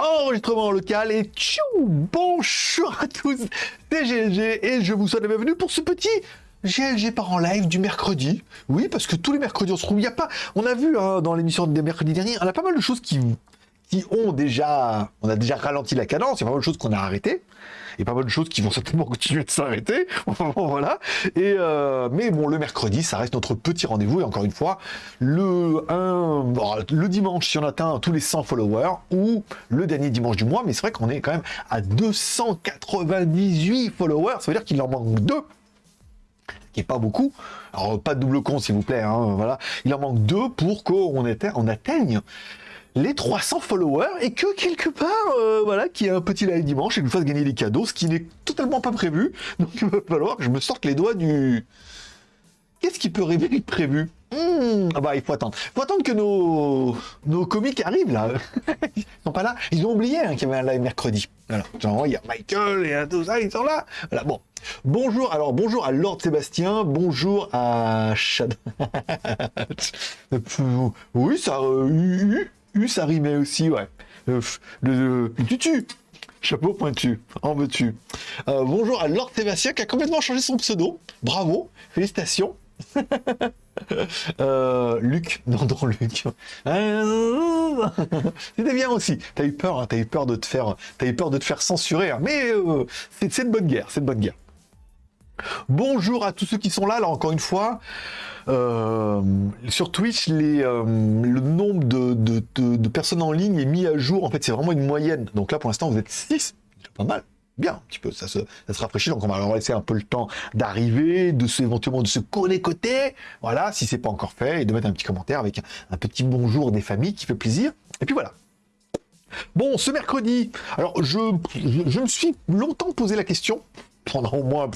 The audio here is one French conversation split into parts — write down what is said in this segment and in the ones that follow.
enregistrement local et tchou Bonjour à tous, c'est GLG et je vous souhaite la bienvenue pour ce petit GLG par en live du mercredi. Oui, parce que tous les mercredis on se trouve, il y a pas, on a vu hein, dans l'émission des mercredis derniers, on a pas mal de choses qui, qui ont déjà, on a déjà ralenti la cadence, il y a pas mal de choses qu'on a arrêtées et pas mal de choses qui vont certainement continuer de s'arrêter. voilà. Et euh, mais bon, le mercredi, ça reste notre petit rendez-vous. Et encore une fois, le, dimanche, si on atteint tous les 100 followers, ou le dernier dimanche du mois, mais c'est vrai qu'on est quand même à 298 followers. Ça veut dire qu'il en manque deux qui est pas beaucoup. Alors, pas de double con, s'il vous plaît. Hein, voilà. Il en manque deux pour qu'on on atteigne les 300 followers et que quelque part, euh, voilà, qu'il y ait un petit live dimanche et nous fasse gagner des cadeaux, ce qui n'est totalement pas prévu. Donc il va falloir que je me sorte les doigts du... Qu'est-ce qui peut rêver de prévu? Hmm, Ah bah il faut attendre. Faut attendre que nos, nos comiques arrivent là. ils sont pas là. Ils ont oublié hein, qu'il y avait un live mercredi. Voilà. il y a Michael et tout ça, ils sont là. Voilà, bon. Bonjour, alors bonjour à Lord Sébastien, bonjour à Shad. oui, ça... Euh, ça rimait aussi, ouais. Euh, le, tutu, chapeau pointu, en veux-tu. Euh, bonjour à Lord Sébastien qui a complètement changé son pseudo. Bravo, félicitations. euh, Luc, non, non, Luc. C'était bien aussi. T'as eu peur, hein, t'as eu peur de te faire, t'as eu peur de te faire censurer, hein. mais euh, c'est de bonne guerre, c'est de bonne guerre. Bonjour à tous ceux qui sont là. Alors encore une fois, euh, sur Twitch, euh, le nombre de, personnes en ligne est mis à jour. En fait, c'est vraiment une moyenne. Donc là, pour l'instant, vous êtes 6. C'est pas mal. Bien, un petit peu, ça se, ça se rafraîchit. Donc on va leur laisser un peu le temps d'arriver, de se, éventuellement de se connecter. Voilà, si c'est pas encore fait, et de mettre un petit commentaire avec un, petit bonjour des familles qui fait plaisir. Et puis voilà. Bon, ce mercredi, alors je me suis longtemps posé la question, pendant au moins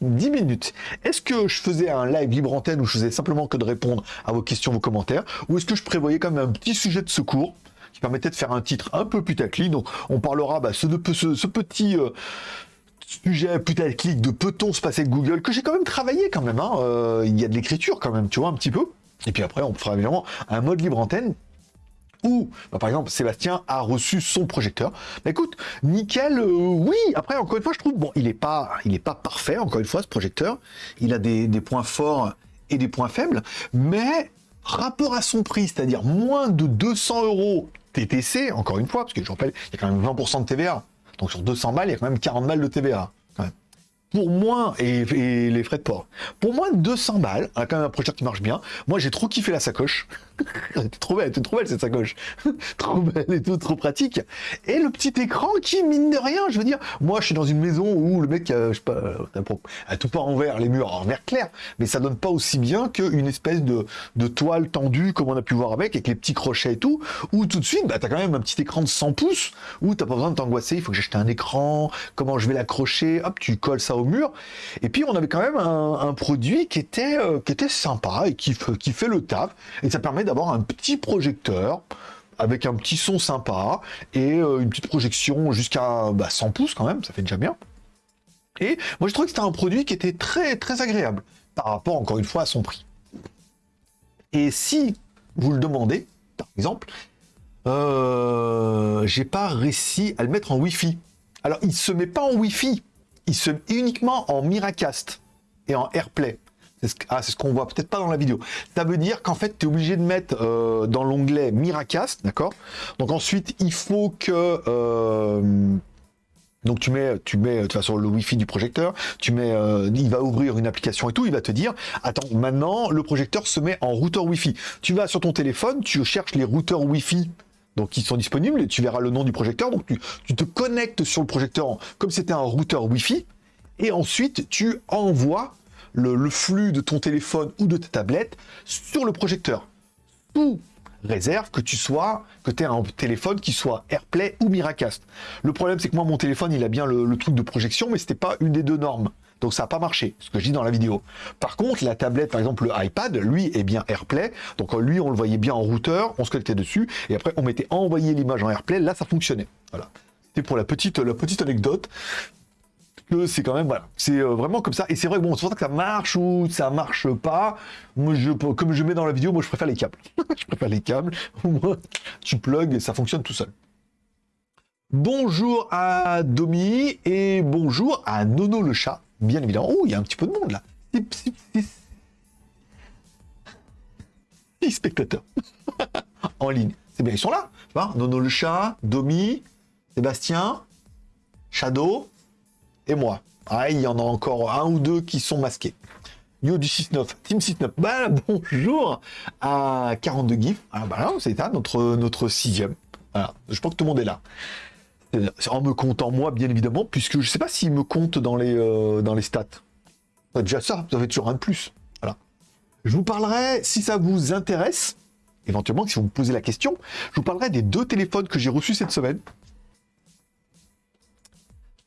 10 minutes. Est-ce que je faisais un live libre antenne où je faisais simplement que de répondre à vos questions, vos commentaires, ou est-ce que je prévoyais quand même un petit sujet de secours qui permettait de faire un titre un peu putaclic? Donc on parlera bah, ce, petit... Euh, sujet putaclic de peut-on se passer de Google, que j'ai quand même travaillé quand même, hein. euh, il y a de l'écriture quand même, tu vois, un petit peu. Et puis après, on fera évidemment un mode libre antenne bah, par exemple, Sébastien a reçu son projecteur. Bah, écoute, nickel, euh, oui. Après, encore une fois, je trouve, bon, il n'est pas, pas parfait, encore une fois, ce projecteur. Il a des, points forts et des points faibles, mais rapport à son prix, c'est-à-dire moins de 200 euros TTC, encore une fois, parce que je rappelle, il y a quand même 20% de TVA. Donc sur 200 balles, il y a quand même 40 balles de TVA pour moins, et, les frais de port, pour moins de 200 balles, a quand même un projecteur qui marche bien. Moi, j'ai trop kiffé la sacoche. elle était trop belle, elle trop belle cette sacoche. trop belle et tout, trop pratique. Et le petit écran qui, mine de rien, je veux dire, moi, je suis dans une maison où le mec, euh, je sais pas, euh, a tout pas en vert, les murs en vert clair, mais ça donne pas aussi bien qu'une espèce de, toile tendue, comme on a pu voir avec, avec les petits crochets et tout, où tout de suite, bah, t'as quand même un petit écran de 100 pouces, où t'as pas besoin de t'angoisser, il faut que j'achète un écran, comment je vais l'accrocher, hop, tu colles ça au mur. Et puis on avait quand même un, produit qui était, euh, qui était sympa et qui, qui fait le taf. Et ça permet d'avoir un petit projecteur avec un petit son sympa et euh, une petite projection jusqu'à 100 bah, pouces quand même, ça fait déjà bien. Et moi je trouvais que c'était un produit qui était très très agréable par rapport encore une fois à son prix. Et si vous le demandez, par exemple, euh, j'ai pas réussi à le mettre en Wi-Fi. Alors il se met pas en Wi-Fi, il se met uniquement en Miracast et en AirPlay. Ah, c'est ce qu'on voit peut-être pas dans la vidéo. Ça veut dire qu'en fait, tu es obligé de mettre euh, dans l'onglet Miracast, d'accord? Donc ensuite, il faut que... Euh, donc tu mets, tu mets de toute façon le Wi-Fi du projecteur, tu mets, euh, il va ouvrir une application et tout, il va te dire, attends, maintenant le projecteur se met en routeur Wi-Fi. Tu vas sur ton téléphone, tu cherches les routeurs Wi-Fi donc ils sont disponibles, et tu verras le nom du projecteur, donc tu, te connectes sur le projecteur comme c'était un routeur Wi-Fi, et ensuite tu envoies le, flux de ton téléphone ou de ta tablette sur le projecteur. Sous réserve que tu sois, que tu aies un téléphone qui soit AirPlay ou Miracast. Le problème c'est que moi mon téléphone il a bien le, truc de projection, mais c'était pas une des deux normes. Donc ça n'a pas marché, ce que je dis dans la vidéo. Par contre, la tablette, par exemple le iPad, lui est bien AirPlay. Donc lui, on le voyait bien en routeur, on se connectait dessus, et après on mettait envoyer l'image en AirPlay, là ça fonctionnait. Voilà. C'était pour la petite, la petite anecdote que c'est quand même voilà c'est euh, vraiment comme ça et c'est vrai bon c'est pour ça que ça marche ou ça marche pas moi je comme je mets dans la vidéo moi je préfère les câbles je préfère les câbles tu plugs et ça fonctionne tout seul Bonjour à Domi et bonjour à Nono le chat, bien évidemment. Oh, il y a un petit peu de monde là. Six spectateurs en ligne. C'est bien, ils sont là. Nono le chat, Domi, Sébastien, Shadow et moi. Ah, il y en a encore un ou deux qui sont masqués. Yo du 6-9, Team 6-9. Bah, bonjour à 42 GIF. Ah, bah c'est ça, notre, notre sixième. Je pense que tout le monde est là. En me comptant moi, bien évidemment, puisque je sais pas s'il me compte dans les, euh, dans les stats. Déjà ça, vous avez toujours un de plus. Voilà. Je vous parlerai, si ça vous intéresse, éventuellement, si vous me posez la question, je vous parlerai des deux téléphones que j'ai reçus cette semaine.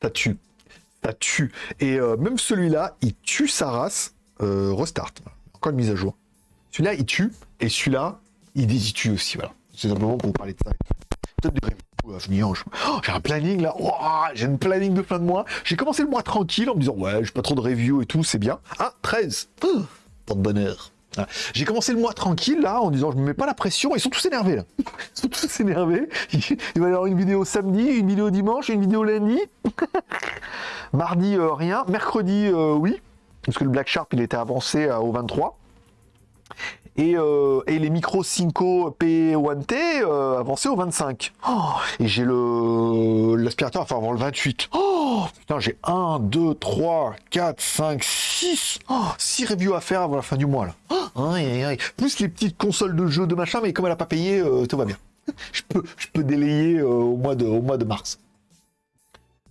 Ça tue. Tue. Et euh, même celui-là, il tue sa race. Euh, restart. Encore une mise à jour. Celui-là, il tue. Et celui-là, il, il tue aussi. Voilà. C'est simplement pour vous parler de ça. Peut-être des Oh, j'ai un planning là, j'ai un planning de fin de mois. J'ai commencé le mois tranquille en me disant ouais, j'ai pas trop de review et tout, c'est bien. Ah, 13 oh, Tant de bonheur. J'ai commencé le mois tranquille là en disant je me mets pas la pression, ils sont tous énervés là. Ils sont tous énervés. Il va y avoir une vidéo samedi, une vidéo dimanche, une vidéo lundi. Mardi euh, rien, mercredi euh, oui, parce que le Black Sharp il était avancé euh, au 23. Euh, et, les micros Cinco P1T euh, avancés au 25. et j'ai l'aspirateur enfin avant le 28. Oh, putain, j'ai 1, 2, 3, 4, 5, 6. 6 reviews à faire avant la fin du mois là. Plus les petites consoles de jeux de machin, mais comme elle a pas payé, euh, tout va bien. je peux, délayer de, au mois de mars.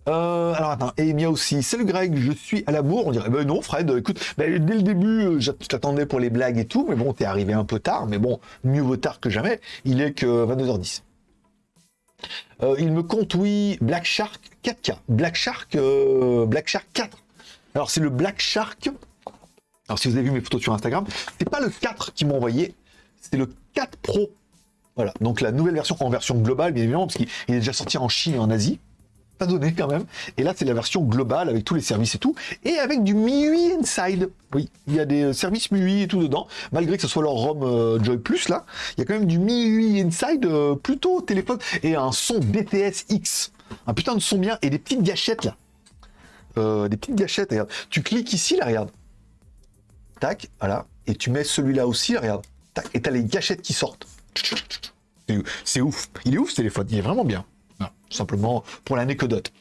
Euh, alors attends, et Mia aussi. Salut Greg, je suis à la bourre. On dirait, ben non Fred, écoute, ben, dès le début, euh, je t'attendais pour les blagues et tout, mais bon, t'es arrivé un peu tard, mais bon, mieux vaut tard que jamais. Il est que 22h10. Euh, il me compte, oui, Black Shark 4K. Black Shark, Black Shark 4. Alors c'est le Black Shark. Alors si vous avez vu mes photos sur Instagram, c'est pas le 4 qui m'a envoyé, c'est le 4 Pro. Voilà, donc la nouvelle version en version globale, bien évidemment, parce qu'il est déjà sorti en Chine et en Asie pas donné quand même. Et là, c'est la version globale avec tous les services et tout, et avec du MIUI Inside. Oui, il y a des services MIUI et tout dedans, malgré que ce soit leur ROM euh, Joy Plus là, il y a quand même du MIUI Inside euh, plutôt téléphone. Et un son BTS X, un putain de son bien. Et des petites gâchettes là, euh, des petites gâchettes. Regarde, tu cliques ici là, regarde, tac, voilà, et tu mets celui-là aussi, là, regarde, tac, et t'as les gâchettes qui sortent. C'est ouf, il est ouf ce téléphone, il est vraiment bien simplement pour l'anecdote.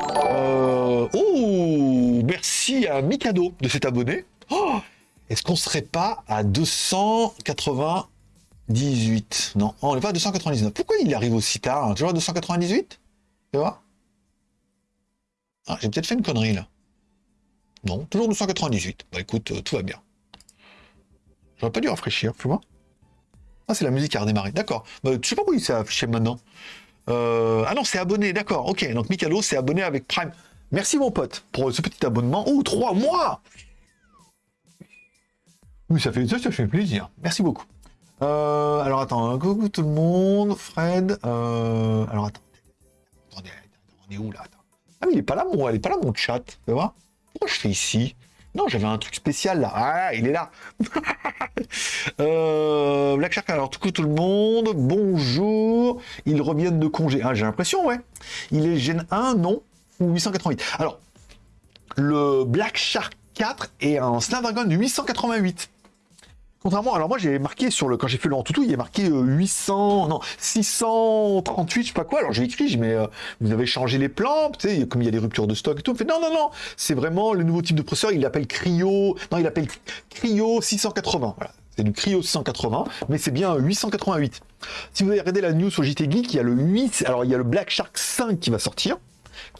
Euh... Oh, merci à Mikado de s'être abonné. Oh, Est-ce qu'on serait pas à 298 Non, on n'est pas à 299. Pourquoi il arrive aussi tard? Toujours à 298 Tu vois? Ah, J'ai peut-être fait une connerie là. Non, toujours 298. Bah écoute, euh, tout va bien. J'aurais pas dû rafraîchir, tu vois Ah, c'est la musique qui a redémarré. D'accord. Bah, je sais pas où il s'est affiché maintenant? Euh, ah non, c'est abonné, d'accord. Ok, donc Mikalo, c'est abonné avec Prime. Merci mon pote pour ce petit abonnement. Oh, trois mois Oui, ça fait, ça, ça fait plaisir. Merci beaucoup. Euh, alors attends, coucou tout le monde, Fred. Euh, alors attends. Attendez, on est où là? Ah mais il est pas là mon, il est pas là mon chat. Tu vois? Pourquoi je fais ici? Non, j'avais un truc spécial là. Ah, il est là. euh, Black Shark, alors tout tout le monde, bonjour. Ils reviennent de congé. Ah, j'ai l'impression, ouais. Il est Gen 1, non Ou 888. Alors, le Black Shark 4 est un Snapdragon 888. Contrairement, alors moi j'ai marqué sur le, quand j'ai fait le tout, il y a marqué 800, euh, non, 638, je sais pas quoi. Alors j'ai écrit, mais euh, vous avez changé les plans, tu sais, comme il y a des ruptures de stock et tout. fait non, non, non, c'est vraiment le nouveau type de processeur. Il l'appelle Cryo, non, il appelle Cryo 680. Voilà. C'est du Cryo 680, mais c'est bien 888. Si vous avez regardé la news sur JT Geek, il y a le 8, alors il y a le Black Shark 5 qui va sortir,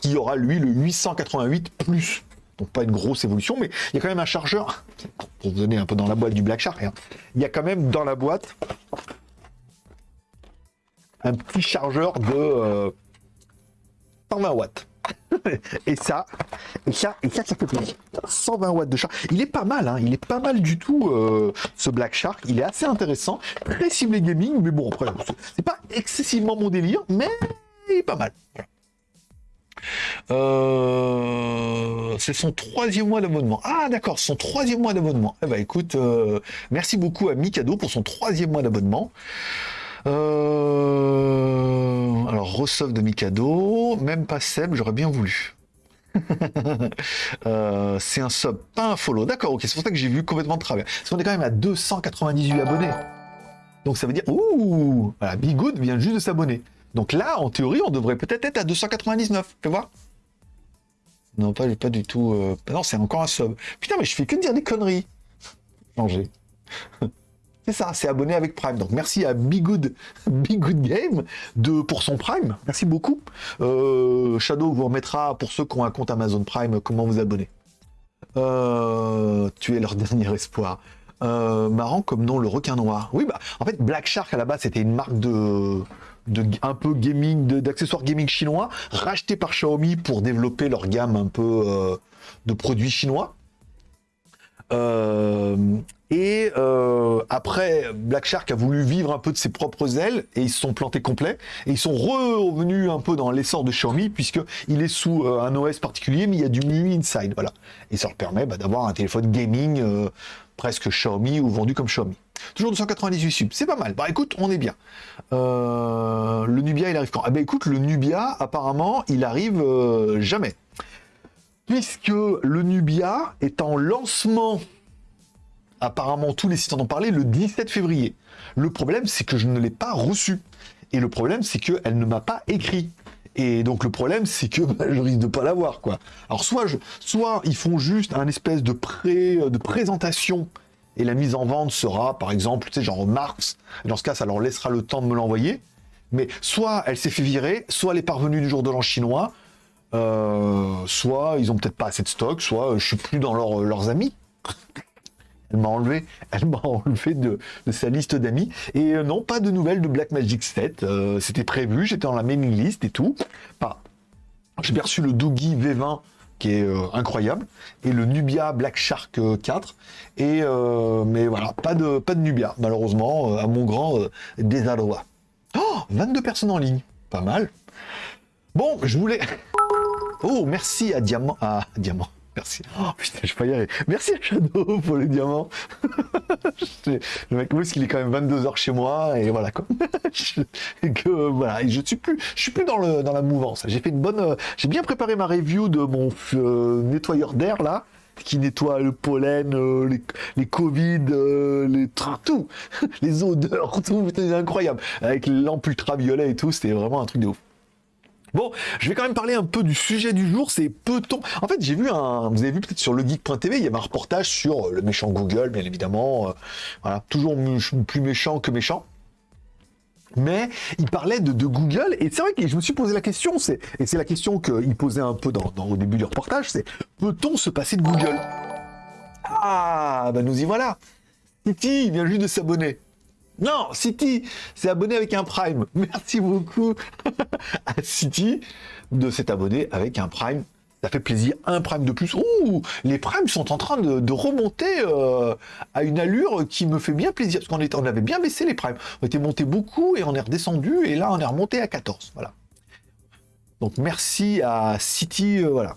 qui aura lui le 888 plus pas une grosse évolution, mais il y a quand même un chargeur, pour vous donner un peu dans la boîte du Black Shark, hein. il y a quand même dans la boîte un petit chargeur de 120 euh, watts. et ça, et ça, et ça, ça fait plaisir. 120 watts de charge. Il est pas mal, hein. il est pas mal du tout, euh, ce Black Shark. Il est assez intéressant, très ciblé gaming, mais bon, après, c'est pas excessivement mon délire, mais il est pas mal. Euh, c'est son troisième mois d'abonnement. Ah d'accord, son troisième mois d'abonnement. Eh ben écoute, euh, merci beaucoup à Mikado pour son troisième mois d'abonnement. Euh, alors Rosov de Mikado, même pas Seb, j'aurais bien voulu. C'est un sub, pas un follow. D'accord, ok, c'est pour ça que j'ai vu complètement de travers. Parce qu'on est quand même à 298 abonnés. Donc ça veut dire, ouh, voilà, Bigood vient juste de s'abonner. Donc là, en théorie, on devrait peut-être être à 299. Fais voir. Non, pas, du tout. Euh, non, c'est encore un sub. Putain, mais je fais que dire des conneries. Changer. C'est ça, c'est abonné avec Prime. Donc merci à Bigood, Good Game pour son Prime. Merci beaucoup. Euh, Shadow vous remettra, pour ceux qui ont un compte Amazon Prime, comment vous abonner. Euh, tu es leur dernier espoir. Euh, marrant comme nom, le requin noir. Oui, bah, en fait, Black Shark à la base, c'était une marque de, de un peu gaming, d'accessoires gaming chinois, racheté par Xiaomi pour développer leur gamme un peu de produits chinois. Euh, et euh, après, Black Shark a voulu vivre un peu de ses propres ailes et ils se sont plantés complets. Et ils sont revenus un peu dans l'essor de Xiaomi puisqu'il est sous euh, un OS particulier, mais il y a du MIUI Inside. Voilà. Et ça leur permet bah, d'avoir un téléphone gaming presque Xiaomi ou vendu comme Xiaomi. Toujours 298 subs, c'est pas mal. Bah écoute, on est bien. le Nubia, il arrive quand? Ah bah écoute, le Nubia, apparemment, il arrive jamais puisque le Nubia est en lancement, apparemment tous les sites en ont parlé, le 17 février. Le problème, c'est que je ne l'ai pas reçu. Et le problème, c'est qu'elle ne m'a pas écrit. Et donc le problème, c'est que bah, je risque de pas l'avoir, quoi. Alors soit, je, soit ils font juste un espèce de, pré, de présentation et la mise en vente sera, par exemple, tu sais, genre mars. Dans ce cas, ça leur laissera le temps de me l'envoyer. Mais soit elle s'est fait virer, soit elle est parvenue du jour de l'an chinois, euh, soit ils ont peut-être pas assez de stock, soit je suis plus dans euh, leurs amis. Elle m'a enlevé, elle m'a enlevé de, sa liste d'amis. Et euh, non, pas de nouvelles de Black Magic 7. C'était prévu, j'étais dans la mailing list et tout. Pas. J'ai perçu le Doogie V20 qui est incroyable et le Nubia Black Shark 4. Et mais voilà, pas de pas de Nubia malheureusement à mon grand désarroi. Oh, 22 personnes en ligne, pas mal. Bon, je voulais. Oh, merci à Diamant. À Diamant. Merci. Oh putain, je peux y arriver. Merci à Shadow pour le diamant. le mec, parce qu'il est quand même 22h chez moi et voilà quoi. que voilà, je suis plus, je suis plus dans le dans la mouvance. J'ai fait une bonne, euh, j'ai bien préparé ma review de mon euh, nettoyeur d'air là qui nettoie le pollen, euh, les, les, Covid, les tout, les odeurs, tout, c'était incroyable. Avec les lampes ultraviolet et tout, c'était vraiment un truc de ouf. Bon, je vais quand même parler un peu du sujet du jour, c'est peut-on... En fait, j'ai vu un... Vous avez vu peut-être sur legeek.tv, il y avait un reportage sur euh, le méchant Google, bien évidemment. Euh, voilà, toujours plus méchant que méchant. Mais il parlait de, Google, et c'est vrai que je me suis posé la question, et c'est la question qu'il posait un peu au début du reportage, c'est peut-on se passer de Google? Ah, ben nous y voilà Titi vient juste de s'abonner. Non, City c'est abonné avec un Prime. Merci beaucoup à City de s'être abonné avec un Prime. Ça fait plaisir, un Prime de plus. Ouh, les Primes sont en train de, remonter euh, à une allure qui me fait bien plaisir. Parce qu'on on avait bien baissé les Primes. On était monté beaucoup et on est redescendu. Et là, on est remonté à 14. Voilà. Donc merci à City, euh, voilà.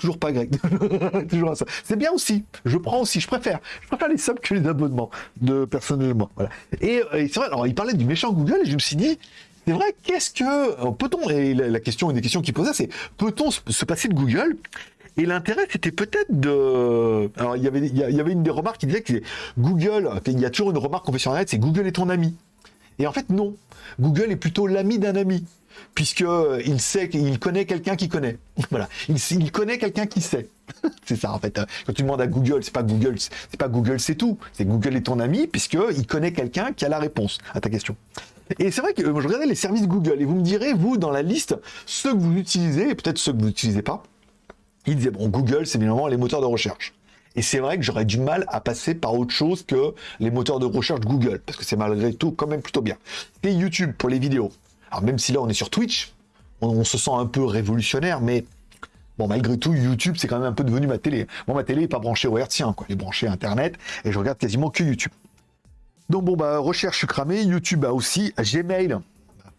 Toujours pas grec. C'est bien aussi. Je prends aussi. Je préfère. Je préfère les subs que les abonnements, de personnellement. Voilà. Et, euh, c'est vrai. Alors, il parlait du méchant Google et je me suis dit, c'est vrai. Qu'est-ce que euh, peut-on Et la, question, une des questions qu'il posait, c'est peut-on se passer de Google? Et l'intérêt, c'était peut-être de... Alors, il y, avait, il y avait une des remarques qui disait que Google, il y a toujours une remarque qu'on fait sur Internet, c'est Google est ton ami. Et en fait, non. Google est plutôt l'ami d'un ami puisque il sait qu'il connaît quelqu'un qui connaît. Voilà, il, connaît quelqu'un qui sait. c'est ça en fait. Quand tu demandes à Google, c'est pas Google, c'est pas Google, c'est tout. C'est Google est ton ami puisque il connaît quelqu'un qui a la réponse à ta question. Et c'est vrai que je regardais les services Google et vous me direz vous dans la liste ceux que vous utilisez et peut-être ceux que vous n'utilisez pas. Il disait bon Google c'est évidemment les moteurs de recherche. Et c'est vrai que j'aurais du mal à passer par autre chose que les moteurs de recherche Google, parce que c'est malgré tout quand même plutôt bien. Et YouTube pour les vidéos. Alors même si là on est sur Twitch, on, se sent un peu révolutionnaire, mais bon malgré tout YouTube c'est quand même un peu devenu ma télé. Moi ma télé n'est pas branchée au hertzien, quoi. Elle est branchée à Internet et je regarde quasiment que YouTube. Donc bon bah recherche je suis cramé, YouTube a aussi, Gmail,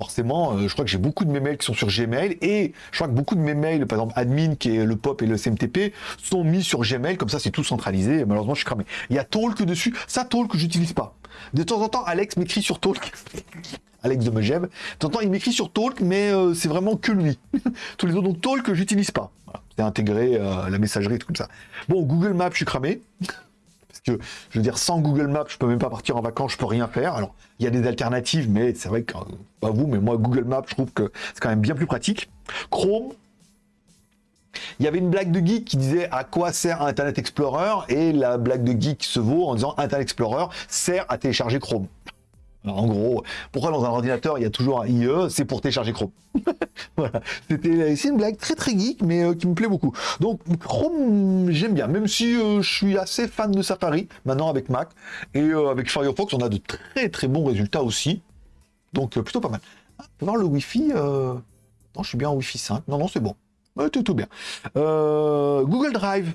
forcément, euh, je crois que j'ai beaucoup de mes mails qui sont sur Gmail et je crois que beaucoup de mes mails, par exemple admin qui est le POP et le CMTP, sont mis sur Gmail, comme ça c'est tout centralisé. Et malheureusement, je suis cramé. Il y a Talk dessus. Ça, Talk, j'utilise pas. De temps en temps, Alex m'écrit sur Talk. Alex de Megève. De temps en temps, il m'écrit sur Talk, mais euh, c'est vraiment que lui. Tous les autres, donc Talk, j'utilise pas. C'est intégré euh, la messagerie, tout comme ça. Bon, Google Maps, je suis cramé. Que, je veux dire, sans Google Maps, je peux même pas partir en vacances, je peux rien faire. Alors, il y a des alternatives, mais c'est vrai que, euh, pas vous, mais moi, Google Maps, je trouve que c'est quand même bien plus pratique. Chrome, il y avait une blague de geek qui disait à quoi sert Internet Explorer? Et la blague de geek se vaut en disant Internet Explorer sert à télécharger Chrome. En gros, pourquoi dans un ordinateur il y a toujours un IE C'est pour télécharger Chrome. voilà. C'était c'est une blague très très geek mais euh, qui me plaît beaucoup. Donc Chrome j'aime bien, même si euh, je suis assez fan de Safari maintenant avec Mac et euh, avec Firefox on a de très très bons résultats aussi. Donc plutôt pas mal. Ah, le Wi-Fi. Non, je suis bien en Wi-Fi 5. Non non c'est bon tout, tout bien. Euh, Google Drive.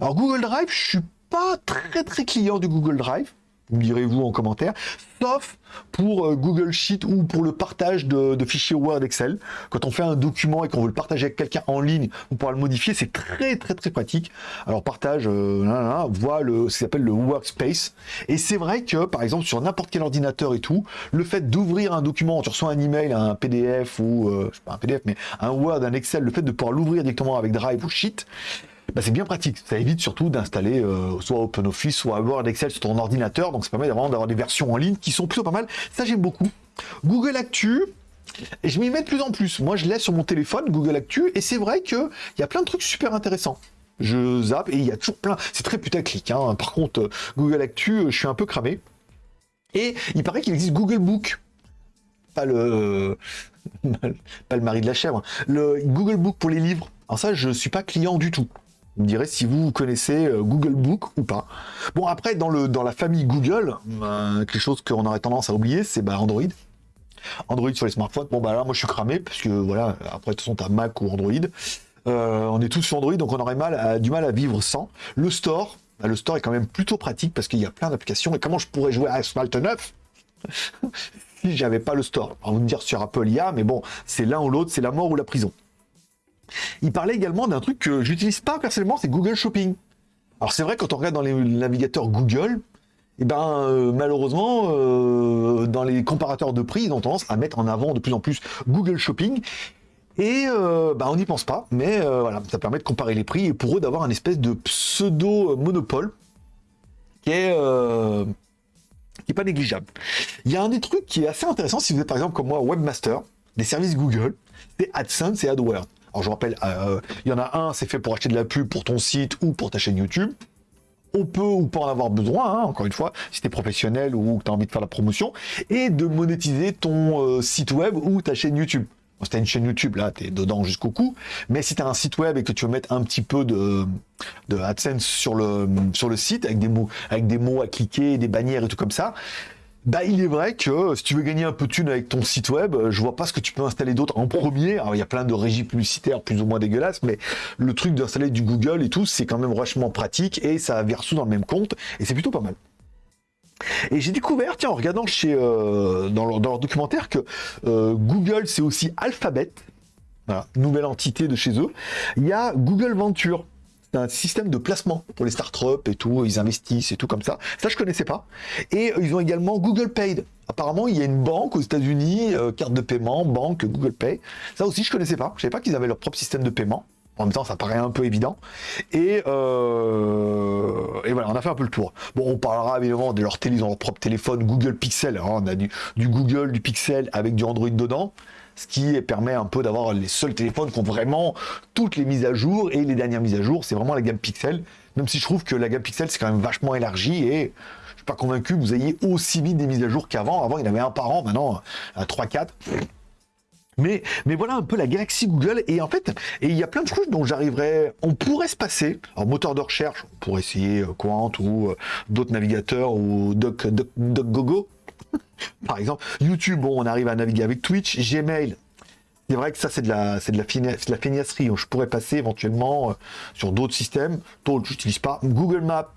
Alors Google Drive, je suis pas très très client du Google Drive me direz-vous en commentaire, sauf pour euh, Google Sheet ou pour le partage de, fichiers Word Excel. Quand on fait un document et qu'on veut le partager avec quelqu'un en ligne, on pourra le modifier, c'est très très très pratique. Alors partage, euh, voit le, ce qui s'appelle le Workspace. Et c'est vrai que, par exemple, sur n'importe quel ordinateur et tout, le fait d'ouvrir un document, tu reçois un email, un PDF ou, euh, je sais pas un PDF, mais un Word, un Excel, le fait de pouvoir l'ouvrir directement avec Drive ou Sheet, bah, c'est bien pratique. Ça évite surtout d'installer euh, soit OpenOffice, soit Word, Excel sur ton ordinateur. Donc ça permet d'avoir des versions en ligne qui sont plutôt pas mal. Ça j'aime beaucoup. Google Actu, et je m'y mets de plus en plus. Moi, je laisse sur mon téléphone Google Actu, et c'est vrai qu'il y a plein de trucs super intéressants. Je zappe, et il y a toujours plein. C'est très putaclic. Hein. Par contre, euh, Google Actu, euh, je suis un peu cramé. Et il paraît qu'il existe Google Book. Pas le. pas mari de la chèvre. Le Google Book pour les livres. Alors, ça, je suis pas client du tout. Vous me direz si vous connaissez euh, Google Book ou pas. Bon, après, dans, la famille Google, euh, quelque chose qu'on aurait tendance à oublier, c'est bah, Android. Android sur les smartphones. Bon, bah là, moi, je suis cramé, parce que voilà, après, de toute façon, Mac ou Android. Euh, on est tous sur Android, donc on aurait du mal à vivre sans. Le store, le store est quand même plutôt pratique parce qu'il y a plein d'applications. Et comment je pourrais jouer à Asphalt 9 si j'avais pas le store? On va vous dire sur Apple, il mais bon, c'est l'un ou l'autre, c'est la mort ou la prison. Il parlait également d'un truc que j'utilise pas personnellement, c'est Google Shopping. Alors c'est vrai quand on regarde dans les navigateurs Google, eh ben euh, malheureusement euh, dans les comparateurs de prix, ils ont tendance à mettre en avant de plus en plus Google Shopping. Et euh, ben, on n'y pense pas, mais voilà, ça permet de comparer les prix et pour eux d'avoir un espèce de pseudo monopole qui est qui est pas négligeable. Il y a un des trucs qui est assez intéressant si vous êtes par exemple comme moi webmaster des services Google, c'est AdSense et AdWords. Alors je rappelle, euh, il y en a un, c'est fait pour acheter de la pub pour ton site ou pour ta chaîne YouTube. On peut ou pas en avoir besoin, hein, encore une fois, si tu es professionnel ou que tu as envie de faire la promotion, et de monétiser ton euh, site web ou ta chaîne YouTube. si tu une chaîne YouTube, là, tu es dedans jusqu'au cou. Mais si tu as un site web et que tu veux mettre un petit peu de, AdSense sur le, sur le site, avec des, mots, avec des mots à cliquer, des bannières et tout comme ça, bah, il est vrai que si tu veux gagner un peu de thunes avec ton site web, euh, je vois pas ce que tu peux installer d'autre en premier. Alors, il y a plein de régies publicitaires plus ou moins dégueulasses, mais le truc d'installer du Google et tout, c'est quand même vachement pratique et ça verse dans le même compte et c'est plutôt pas mal. Et j'ai découvert, tiens, en regardant chez, euh, dans, leur, documentaire, que euh, Google, c'est aussi Alphabet, nouvelle entité de chez eux. Il y a Google Venture un système de placement pour les startups et tout, ils investissent et tout comme ça. Ça, je connaissais pas. Et ils ont également Google Pay. Apparemment, il y a une banque aux États-Unis, euh, carte de paiement, banque, Google Pay. Ça aussi, je connaissais pas. Je savais pas qu'ils avaient leur propre système de paiement. En même temps, ça paraît un peu évident. Et, euh, et voilà, on a fait un peu le tour. Bon, on parlera évidemment de leur télé, ils ont leur propre téléphone, Google Pixel. Alors, on a du Google, du Pixel avec du Android dedans ce qui permet un peu d'avoir les seuls téléphones qui ont vraiment toutes les mises à jour et les dernières mises à jour, c'est vraiment la gamme Pixel. Même si je trouve que la gamme Pixel c'est quand même vachement élargie et je suis pas convaincu que vous ayez aussi vite des mises à jour qu'avant. Avant, il y en avait un par an, maintenant à 3-4. Mais, mais voilà un peu la galaxie Google. Et en fait, il y a plein de trucs dont j'arriverais. On pourrait se passer. Alors, moteur de recherche, on pourrait essayer euh, Quant ou euh, d'autres navigateurs ou DuckGogo. Par exemple, YouTube, bon, on arrive à naviguer avec Twitch, Gmail. C'est vrai que ça, c'est de la, c'est de la, de la feignasserie. Je pourrais passer éventuellement euh, sur d'autres systèmes. D'autres, j'utilise pas. Google Maps.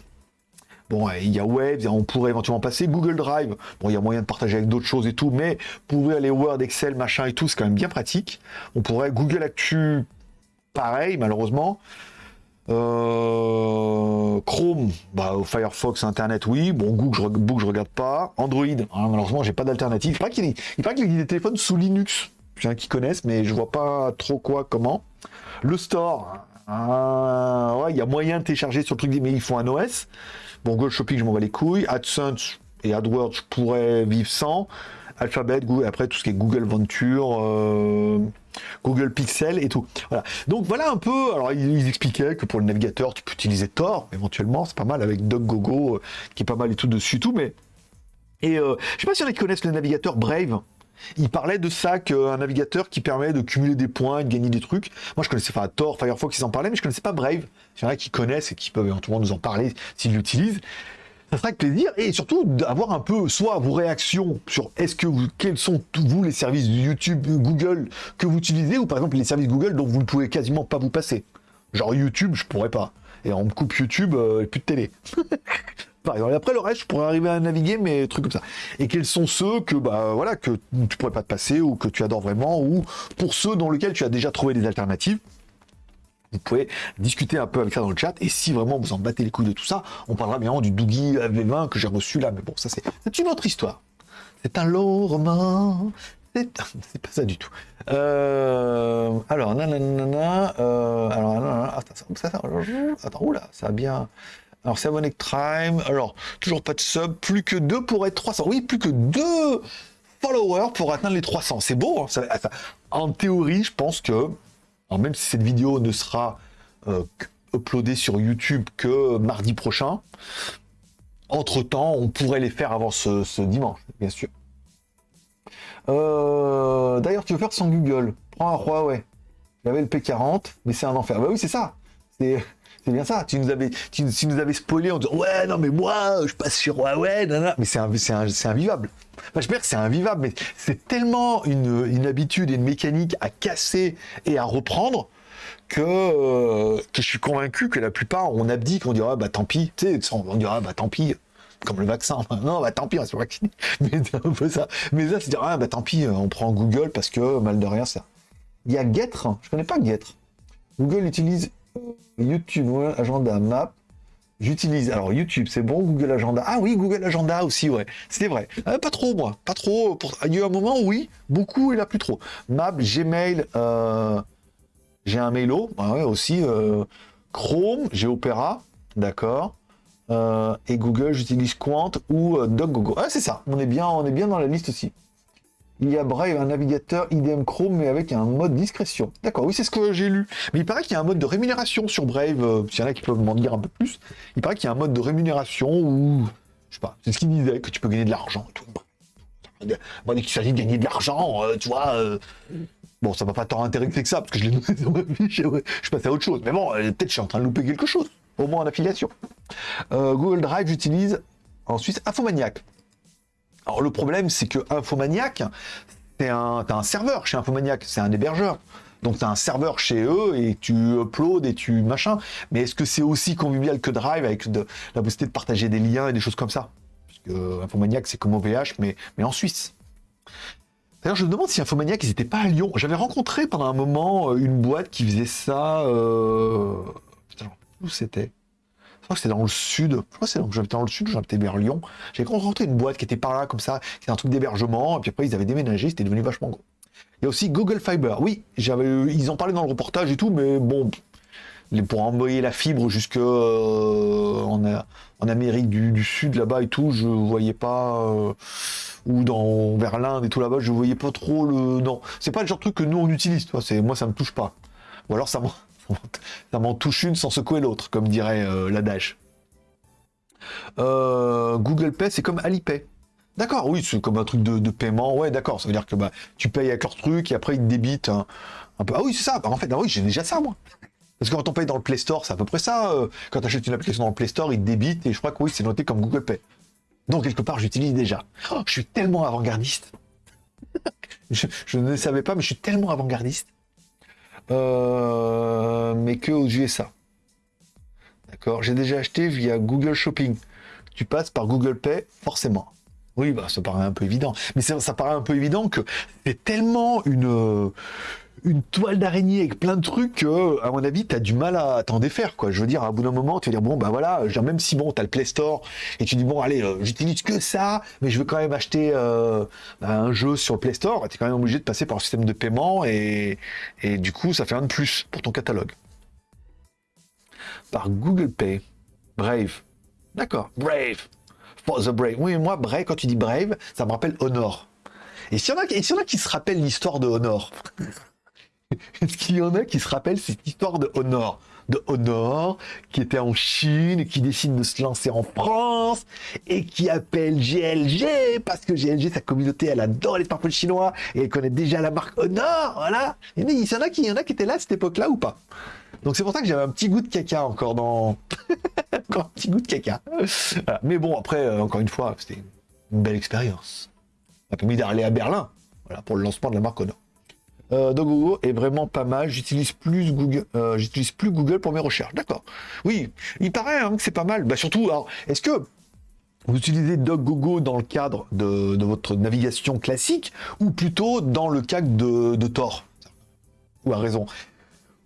Bon, il y a Wave, on pourrait éventuellement passer Google Drive. Bon, il y a moyen de partager avec d'autres choses et tout, mais pour ouvrir les Word, Excel, machin et tout, c'est quand même bien pratique. On pourrait Google Actu, pareil, malheureusement. Euh, bah, Firefox, Internet, oui. Bon, Google, je, je regarde pas. Android, hein, malheureusement, j'ai pas d'alternative. Il paraît qu'il y a des téléphones sous Linux. Qui connaissent, mais je vois pas trop quoi, comment. Le store, ah, ouais, il y a moyen de télécharger sur le truc, mais ils font un OS. Bon, Google Shopping, je m'en bats les couilles. AdSense et AdWords, je pourrais vivre sans. Alphabet, Google, après tout ce qui est Google Venture, euh, Google Pixel et tout. Voilà. Donc voilà un peu. Alors ils, expliquaient que pour le navigateur, tu peux utiliser Tor éventuellement, c'est pas mal avec DuckGogo euh, qui est pas mal et tout dessus tout. Mais et euh, je sais pas si a qui connaissent le navigateur Brave. Il parlait de ça qu'un navigateur qui permet de cumuler des points, de gagner des trucs. Moi, je connaissais, enfin, Tor, Firefox, ils en parlaient, mais je connaissais pas Brave. Il y en a qui connaissent et qui peuvent éventuellement nous en parler s'ils l'utilisent ça serait avec plaisir et surtout d'avoir un peu soit vos réactions sur est-ce que vous, quels sont vous les services YouTube, Google que vous utilisez ou par exemple les services Google dont vous ne pouvez quasiment pas vous passer. Genre YouTube, je pourrais pas. Et on me coupe YouTube, euh, plus de télé. par exemple. Et après le reste, je pourrais arriver à naviguer, mais trucs comme ça. Et quels sont ceux que bah voilà que tu pourrais pas te passer ou que tu adores vraiment ou pour ceux dans lesquels tu as déjà trouvé des alternatives vous pouvez discuter un peu avec ça dans le chat. Et si vraiment vous en battez les couilles de tout ça, on parlera bien du Doogie V20 que j'ai reçu là. Mais bon, ça c'est une autre histoire. C'est un long roman. C'est pas ça du tout. Euh, alors, nanana, euh, alors, nanana, attends, ça, ça, attends, oula, ça a bien. Alors, Savonic Time. Alors, toujours pas de sub. Plus que deux pour être 300. Oui, plus que deux followers pour atteindre les 300. C'est beau. Hein, en théorie, je pense que alors même si cette vidéo ne sera euh, uploadée sur YouTube que mardi prochain, entre-temps, on pourrait les faire avant ce, dimanche, bien sûr. Euh, d'ailleurs, tu veux faire sans Google? Prends un Huawei. J'avais le P40, mais c'est un enfer. Bah oui, c'est ça. Bien ça. Tu nous avais, tu, nous avais spoilé en disant ouais non mais moi je passe sur Huawei, mais c'est invivable. Enfin, je veux dire que c'est invivable, mais c'est tellement une, habitude et une mécanique à casser et à reprendre que, euh, que je suis convaincu que la plupart on abdique, on dira bah tant pis, tu sais, on dira bah tant pis, comme le vaccin. Non, bah tant pis, on se vacciner. Mais c'est un peu ça. Mais là, c'est dire, ah, bah tant pis, on prend Google parce que mal de rien, ça. Il y a Getter, je connais pas Getter. Google utilise YouTube, agenda, map. J'utilise, alors YouTube, c'est bon, Google Agenda. Ah oui, Google Agenda aussi, ouais, c'est vrai. Euh, pas trop, moi, pas trop. Il y a eu un moment, oui, beaucoup, et là, plus trop. Map, Gmail, euh, j'ai un Mailo, ouais, aussi. Euh, Chrome, j'ai Opera, d'accord. et Google, j'utilise Quant ou DuckGogo. Ah, c'est ça, on est, bien, on est bien dans la liste aussi. Il y a Brave, un navigateur IDM Chrome, mais avec un mode discrétion. D'accord, oui, c'est ce que j'ai lu. Mais il paraît qu'il y a un mode de rémunération sur Brave. Euh, S'il y en a qui peuvent m'en dire un peu plus, il paraît qu'il y a un mode de rémunération où, je sais pas, c'est ce qu'il disait, que tu peux gagner de l'argent. Bon, dès qu'il s'agit de gagner de l'argent, euh, tu vois. Euh, bon, ça va pas tant intéresser que ça, parce que je l'ai noté ma je, passe à autre chose. Mais bon, peut-être je suis en train de louper quelque chose, au moins en affiliation. Google Drive, j'utilise en Suisse Infomaniac. Alors le problème, c'est que Infomaniac, c'est un, un serveur chez Infomaniac, c'est un hébergeur. Donc tu un serveur chez eux et tu uploads et tu machin. Mais est-ce que c'est aussi convivial que Drive avec la possibilité de partager des liens et des choses comme ça? Parce que Infomaniac, c'est comme OVH, mais, mais en Suisse. D'ailleurs, je me demande si Infomaniac, ils n'étaient pas à Lyon. J'avais rencontré pendant un moment euh, une boîte qui faisait ça. Euh... Où c'était crois que c'était dans le sud. Je crois que j'habitais dans le sud, j'habitais vers Lyon. J'ai rencontré une boîte qui était par là, comme ça. C'était un truc d'hébergement. Et puis après, ils avaient déménagé. C'était devenu vachement gros. Il y a aussi Google Fiber. Oui, j'avais, ils en parlaient dans le reportage et tout, mais bon, pour envoyer la fibre jusque euh, en, en, Amérique du, Sud là-bas et tout, je voyais pas euh, ou dans vers l'Inde et tout là-bas, je voyais pas trop le non. C'est pas le genre de truc que nous on utilise, toi. C'est moi ça me touche pas. Ou alors ça ça m'en touche une sans secouer l'autre, comme dirait euh, l'adage. Euh, Google Pay, c'est comme Alipay. D'accord, oui, c'est comme un truc de, paiement. Ouais, d'accord, ça veut dire que bah, tu payes avec leur truc et après ils te débitent un, peu. Ah oui, c'est ça. En fait, ah oui, j'ai déjà ça, moi. Parce que quand on paye dans le Play Store, c'est à peu près ça. Euh, quand tu achètes une application dans le Play Store, ils te débitent et je crois que oui, c'est noté comme Google Pay. Donc, quelque part, j'utilise déjà. Oh, je suis tellement avant-gardiste. je, ne savais pas, mais je suis tellement avant-gardiste. Euh, mais que aux USA. D'accord J'ai déjà acheté via Google Shopping. tu passes par Google Pay, forcément. Oui, bah, ça paraît un peu évident. Mais ça, ça paraît un peu évident que c'est tellement une, une toile d'araignée avec plein de trucs que, à mon avis, tu as du mal à t'en défaire. Quoi. Je veux dire, à bout d'un moment, tu vas dire, bon, bah voilà, même si bon, tu as le Play Store et tu dis, bon, allez, euh, j'utilise que ça, mais je veux quand même acheter euh, bah, un jeu sur le Play Store, tu es quand même obligé de passer par le système de paiement et, et du coup, ça fait un de plus pour ton catalogue. Par Google Pay. Brave. D'accord, Brave. For the Brave. Oui, moi, Brave, quand tu dis Brave, ça me rappelle Honor. Et s'il y, en a, y en a qui se rappellent l'histoire de Honor Est-ce qu'il y en a qui se rappellent cette histoire de Honor? De Honor, qui était en Chine, qui décide de se lancer en France, et qui appelle GLG, parce que GLG, sa communauté, elle adore les smartphones chinois, et elle connaît déjà la marque Honor, voilà. Il y en a qui, y a étaient là à cette époque-là ou pas donc c'est pour ça que j'avais un petit goût de caca encore dans... encore un petit goût de caca. Mais bon, après, euh, encore une fois, c'était une belle expérience. Ça m'a permis d'aller à Berlin, pour le lancement de la marque Honor. Euh, est vraiment pas mal. J'utilise plus Google, euh, j'utilise plus Google pour mes recherches. D'accord. Oui, il paraît hein, que c'est pas mal. Bah surtout, alors, est-ce que vous utilisez DuckGogo dans le cadre de, votre navigation classique ou plutôt dans le cadre de, Tor Ou à raison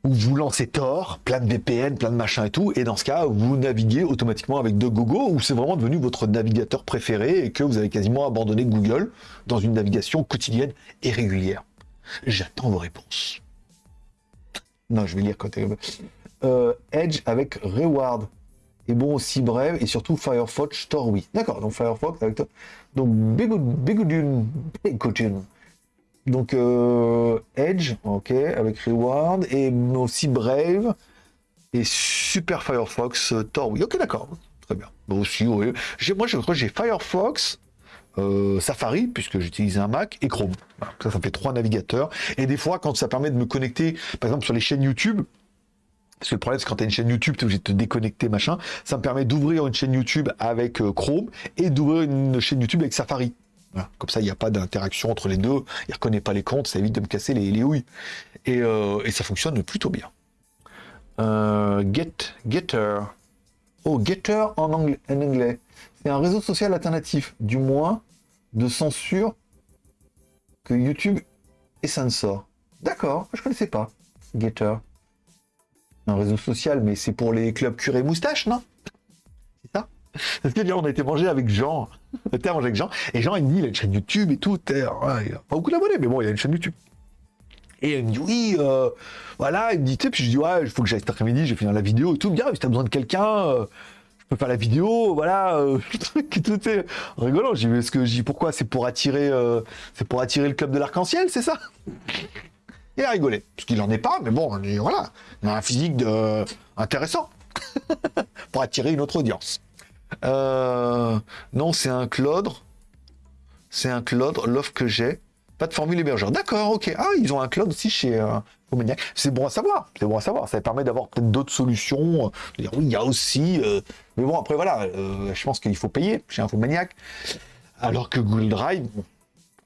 où vous lancez Tor, plein de VPN, plein de machins et tout, et dans ce cas, vous naviguez automatiquement avec DuckGogo, où c'est vraiment devenu votre navigateur préféré et que vous avez quasiment abandonné Google dans une navigation quotidienne et régulière? J'attends vos réponses. Non, je vais lire côté. Euh, Edge avec Reward. Et bon aussi bref, et surtout Firefox Store, oui. D'accord, donc Firefox avec Donc Bigoudun. Donc euh, Edge, ok, avec Reward, et aussi Brave, et Super Firefox euh, Tor, oui, ok, d'accord, très bien. Bon, aussi. Moi, je crois que j'ai Firefox, euh, Safari, puisque j'utilise un Mac, et Chrome. Ça, ça fait trois navigateurs. Et des fois, quand ça permet de me connecter, par exemple, sur les chaînes YouTube, parce que le problème, c'est quand tu as une chaîne YouTube, tu es obligé de te déconnecter, machin. Ça me permet d'ouvrir une chaîne YouTube avec Chrome et d'ouvrir une chaîne YouTube avec Safari. Comme ça, il n'y a pas d'interaction entre les deux. Il ne reconnaît pas les comptes, ça évite de me casser les, les houilles. Et, euh, ça fonctionne plutôt bien. Euh, get, Getter. Oh, Getter en anglais. C'est un réseau social alternatif, du moins de censure que YouTube et censor. D'accord, je connaissais pas. Getter. Un réseau social, mais c'est pour les clubs curés moustache, non? Parce que on a été manger avec Jean. On a été manger avec Jean. Et Jean, il me dit, il a une chaîne YouTube et tout. il a pas beaucoup d'abonnés, mais bon, il a une chaîne YouTube. Et il me dit, oui, euh, voilà. Il me dit, tu sais, puis je dis, ouais, il faut que j'aille cet après-midi, je vais finir la vidéo et tout. Bien, si t'as besoin de quelqu'un, euh, je peux faire la vidéo, voilà. Euh, tout est rigolant. J'ai ce que dis, pourquoi C'est pour attirer, c'est pour attirer le club de l'arc-en-ciel, c'est ça? Il a rigolé. Parce qu'il en est pas, mais bon, voilà. Il a un physique de... intéressant. pour attirer une autre audience. Euh, non, c'est un Claude. C'est un Claude, l'offre que j'ai. Pas de formule hébergeur. D'accord, ok. Ah, ils ont un Claude aussi chez euh, C'est bon à savoir. C'est bon à savoir. Ça permet d'avoir peut-être d'autres solutions. oui, il y a aussi. Euh, mais bon, après, voilà. Euh, je pense qu'il faut payer chez Infomaniac. Alors que Google Drive,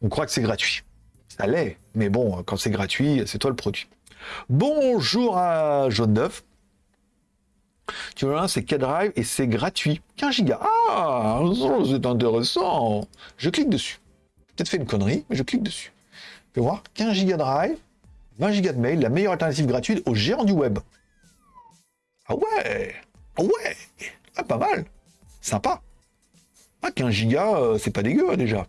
on croit que c'est gratuit. Ça l'est. Mais bon, quand c'est gratuit, c'est toi le produit. Bonjour à Jaune Neuf. Tu vois, c'est K-Drive et c'est gratuit. 15 Go. Ah, c'est intéressant. Je clique dessus. Peut-être fait une connerie, mais je clique dessus. Tu voir, 15 Go Drive, 20 Go de mail, la meilleure alternative gratuite aux géants du web. Ah ouais Ah ouais ah, Pas mal Sympa Ah, 15 Go, euh, c'est pas dégueu déjà.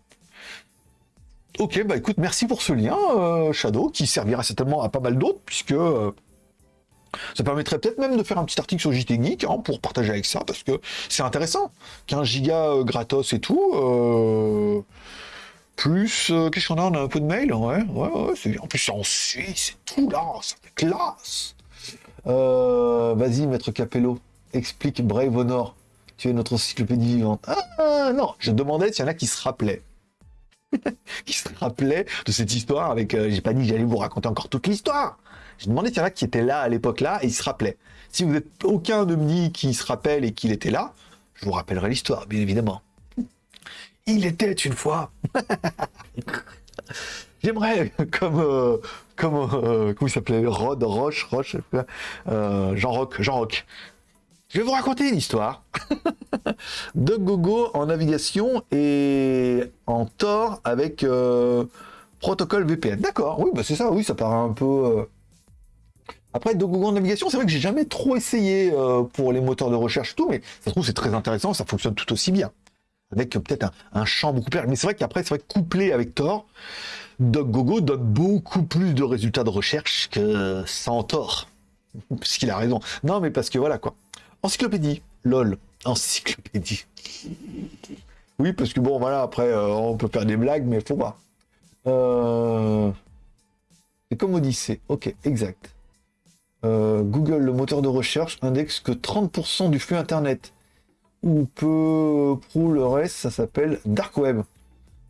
Ok, bah écoute, merci pour ce lien, euh, Shadow, qui servira certainement à pas mal d'autres, puisque... Euh, ça permettrait peut-être même de faire un petit article sur JT Geek hein, pour partager avec ça, parce que c'est intéressant. 15 gigas gratos et tout. Euh, plus, euh, qu'est-ce qu'on a? On a un peu de mail? Ouais, ouais, ouais. En plus, c'est en Suisse, c'est tout là, ça fait classe. Vas-y, maître Capello, explique Brave Honor. Tu es notre encyclopédie vivante. Ah non, je demandais s'il y en a qui se rappelaient. qui se rappelaient de cette histoire avec. J'ai pas dit j'allais vous raconter encore toute l'histoire. J'ai demandé s'il y en a qui étaient là à l'époque-là et ils se rappelaient. Si vous êtes aucun de me qui se rappelle et qu'il était là, je vous rappellerai l'histoire, bien évidemment. Il était une fois. J'aimerais, comme, euh, comme, euh, comment il s'appelait, Rod, Roche, Roche, euh, Jean Roch, Jean Roch. Je vais vous raconter une histoire de Gogo en navigation et en Tor avec protocole VPN. D'accord, oui, bah c'est ça, oui, ça paraît un peu. Après, Gogo en navigation, c'est vrai que j'ai jamais trop essayé pour les moteurs de recherche tout, mais ça trouve c'est très intéressant, ça fonctionne tout aussi bien. Avec euh, peut-être un, un champ beaucoup plus. Mais c'est vrai qu'après, c'est vrai que couplé avec Tor, DuckGogo donne beaucoup plus de résultats de recherche que sans Tor. Parce qu'il a raison. Non, mais parce que voilà quoi. Encyclopédie, lol, encyclopédie. Oui, parce que bon, voilà, après, euh, on peut faire des blagues, mais faut pas. Euh... Comme Odyssée, ok, exact. Euh, Google, le moteur de recherche, indexe que 30% du flux Internet. Ou peu pour le reste, ça s'appelle Dark Web.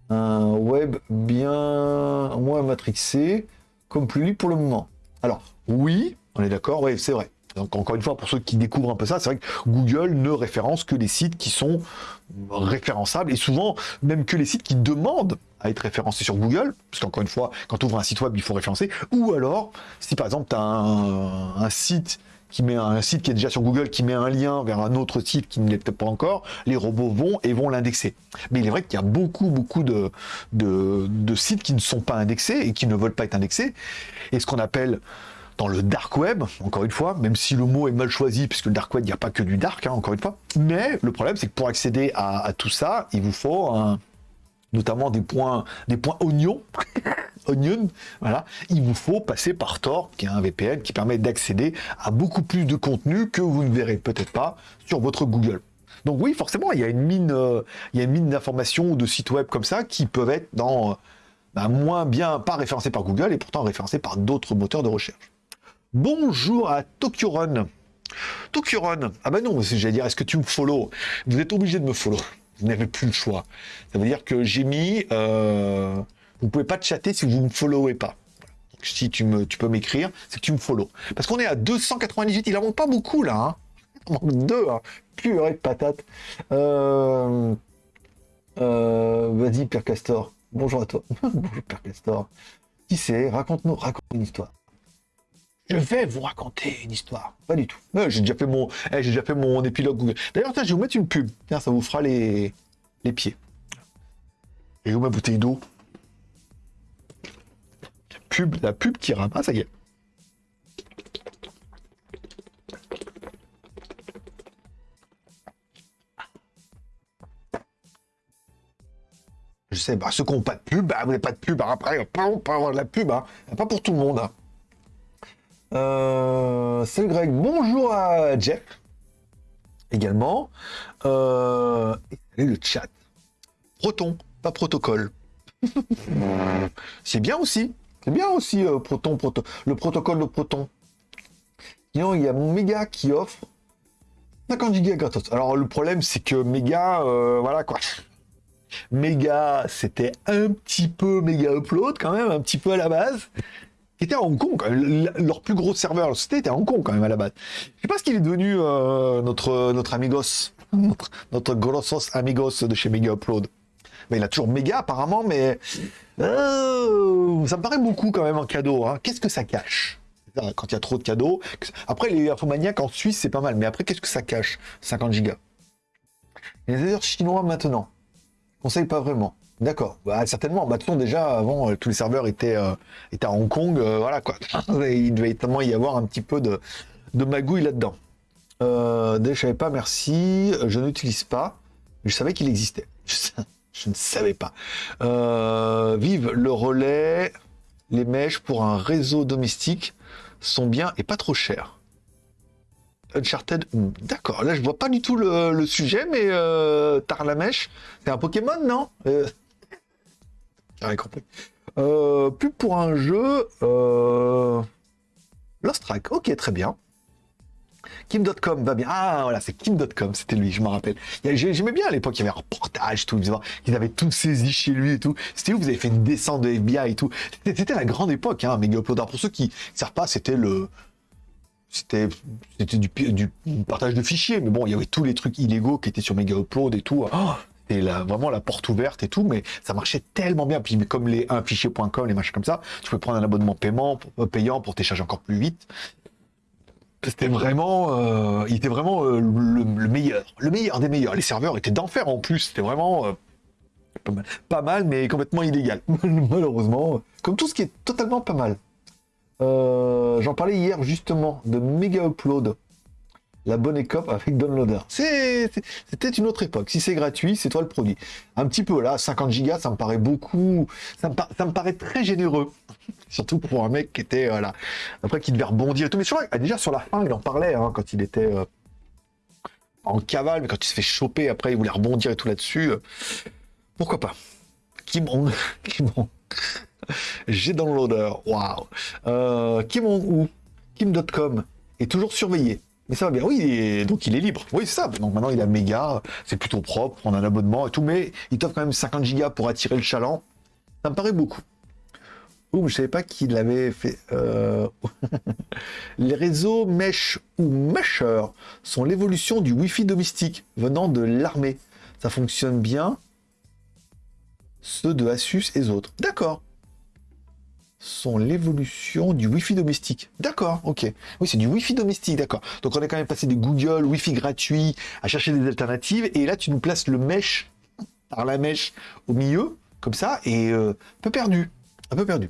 Un web bien moins matrixé, comme plus libre pour le moment. Alors, oui, on est d'accord, oui, c'est vrai. Donc encore une fois, pour ceux qui découvrent un peu ça, c'est vrai que Google ne référence que les sites qui sont référençables et souvent même que les sites qui demandent à être référencés sur Google, parce qu'encore une fois, quand tu ouvres un site web, il faut référencer. Ou alors, si par exemple tu as un site qui met un site qui est déjà sur Google, qui met un lien vers un autre site qui ne l'est peut-être pas encore, les robots vont et vont l'indexer. Mais il est vrai qu'il y a beaucoup, beaucoup de, de, sites qui ne sont pas indexés et qui ne veulent pas être indexés. Et ce qu'on appelle dans le dark web, encore une fois, même si le mot est mal choisi, puisque le dark web, il n'y a pas que du dark, hein, encore une fois. Mais le problème, c'est que pour accéder à, à tout ça, il vous faut un, notamment des points, des points oignons, onion, voilà. Il vous faut passer par Tor, qui est un VPN qui permet d'accéder à beaucoup plus de contenu que vous ne verrez peut-être pas sur votre Google. Donc oui, forcément, il y a une mine, euh, il y a une mine d'informations ou de sites web comme ça qui peuvent être dans, euh, bah, moins bien, pas référencés par Google et pourtant référencés par d'autres moteurs de recherche. Bonjour à Tokyo Run. Tokyo Run. Ah bah non, j'allais dire, est-ce que tu me follow? Vous êtes obligé de me follow. Vous n'avez plus le choix. Ça veut dire que j'ai mis. Euh, vous pouvez pas chatter si vous ne me followez pas. Si tu, me, tu peux m'écrire, c'est que tu me follow. Parce qu'on est à 298, il en manque pas beaucoup là. Hein. Il en manque deux. Hein. Purée de patate. Euh, euh, Vas-y, Pierre Castor. Bonjour à toi. Bonjour, Pierre Castor. Qui c'est? Raconte-nous, raconte une histoire. Je vais vous raconter une histoire. Pas du tout. Ouais, j'ai déjà fait mon, eh, j'ai déjà fait mon épilogue. D'ailleurs, je vais vous mettre une pub. Tiens, ça vous fera les, les pieds. Et où ma bouteille d'eau? Pub, la pub qui rame. Ah, ça y est. Je sais, bah, ceux qui n'ont pas de pub, bah, vous n'avez pas de pub. Alors Après, on peut avoir de la pub. Hein. Pas pour tout le monde. Hein. Euh, c'est Greg. Bonjour à Jeff. Également. Euh, et le chat. Proton, pas protocole. c'est bien aussi. C'est bien aussi euh, Proton, proto le protocole de Proton. Sinon, il y a méga qui offre 50 gigas gratos. Alors le problème, c'est que méga, euh, voilà quoi. Méga, c'était un petit peu méga upload quand même, un petit peu à la base était à Hong Kong. Même. Leur plus gros serveur, c'était était à Hong Kong quand même à la base. Je sais pas ce qu'il est devenu euh, notre notre amigos, notre, notre grossos amigos de chez Mega Upload. Mais il a toujours méga apparemment, mais euh, ça me paraît beaucoup quand même en cadeau. Hein. Qu'est-ce que ça cache? Quand il y a trop de cadeaux. Après, les infomaniacs en Suisse, c'est pas mal. Mais après, qu'est-ce que ça cache 50 gigas? Des heures chinois maintenant. Conseille pas vraiment. D'accord. Bah, certainement. Bah, déjà, avant, euh, tous les serveurs étaient, euh, à Hong Kong. euh, voilà, quoi. Il devait tellement y avoir un petit peu de, magouille là-dedans. Euh, je savais pas, merci. Je n'utilise pas. Je savais qu'il existait. Je, ne savais pas. Vive le relais. Les mèches pour un réseau domestique sont bien et pas trop chères. Uncharted, hmm, d'accord. Là, je vois pas du tout le, sujet, mais euh, Tarlamèche, c'est un Pokémon, non? Compris. Euh, pour un jeu. Euh... Lost Track, ok, très bien. Kim.com va bien. Ah, voilà, c'est Kim.com, c'était lui, je me rappelle. J'aimais bien à l'époque, il y avait un reportage, tout, ils avaient tout saisi chez lui et tout. C'était où vous avez fait une descente de FBI et tout. C'était la grande époque, hein, Mega Uploader. Pour ceux qui ne savent pas, c'était le. C'était du, du partage de fichiers, mais bon, il y avait tous les trucs illégaux qui étaient sur Mega Upload et tout. Oh, la- vraiment la porte ouverte et tout, mais ça marchait tellement bien. Puis comme les 1fichier.com, les machins comme ça, tu pouvais prendre un abonnement paiement, euh, payant pour télécharger encore plus vite. C'était vraiment, euh, il était vraiment euh, le, meilleur, le meilleur des meilleurs. Les serveurs étaient d'enfer en plus. C'était vraiment pas, mal. pas, mal. mais complètement illégal. Malheureusement, comme tout ce qui est totalement pas mal. J'en parlais hier justement de Mega Upload, la bonne écope avec Downloader. C'était une autre époque. Si c'est gratuit, c'est toi le produit. Un petit peu là, 50 gigas, ça me paraît beaucoup, ça me, paraît très généreux. Surtout pour un mec qui était, voilà, après qui devait rebondir et tout. Mais je crois, déjà sur la fin, il en parlait, hein, quand il était euh, en cavale, mais quand il se fait choper, après, il voulait rebondir et tout là-dessus. Euh, pourquoi pas? Kimon, Kimon. J'ai dans l'odeur, waouh. Euh, Kimon ou Kim.com est toujours surveillé. Mais ça va bien. Oui, donc il est libre. Oui, c'est ça. Donc maintenant il a méga, c'est plutôt propre, on a un abonnement et tout, mais il t'offre quand même 50 gigas pour attirer le chaland. Ça me paraît beaucoup. Ouh, je savais pas qu'il avait fait. Euh, les réseaux mesh ou mesher sont l'évolution du Wi-Fi domestique venant de l'armée. Ça fonctionne bien. Ceux de Asus et autres. D'accord. Sont l'évolution du Wi-Fi domestique. D'accord, ok. Oui, c'est du Wi-Fi domestique, d'accord. Donc on est quand même passé des Google Wi-Fi gratuits à chercher des alternatives. Et là, tu nous places le mesh par la mèche au milieu, comme ça, et euh, un peu perdu. Un peu perdu.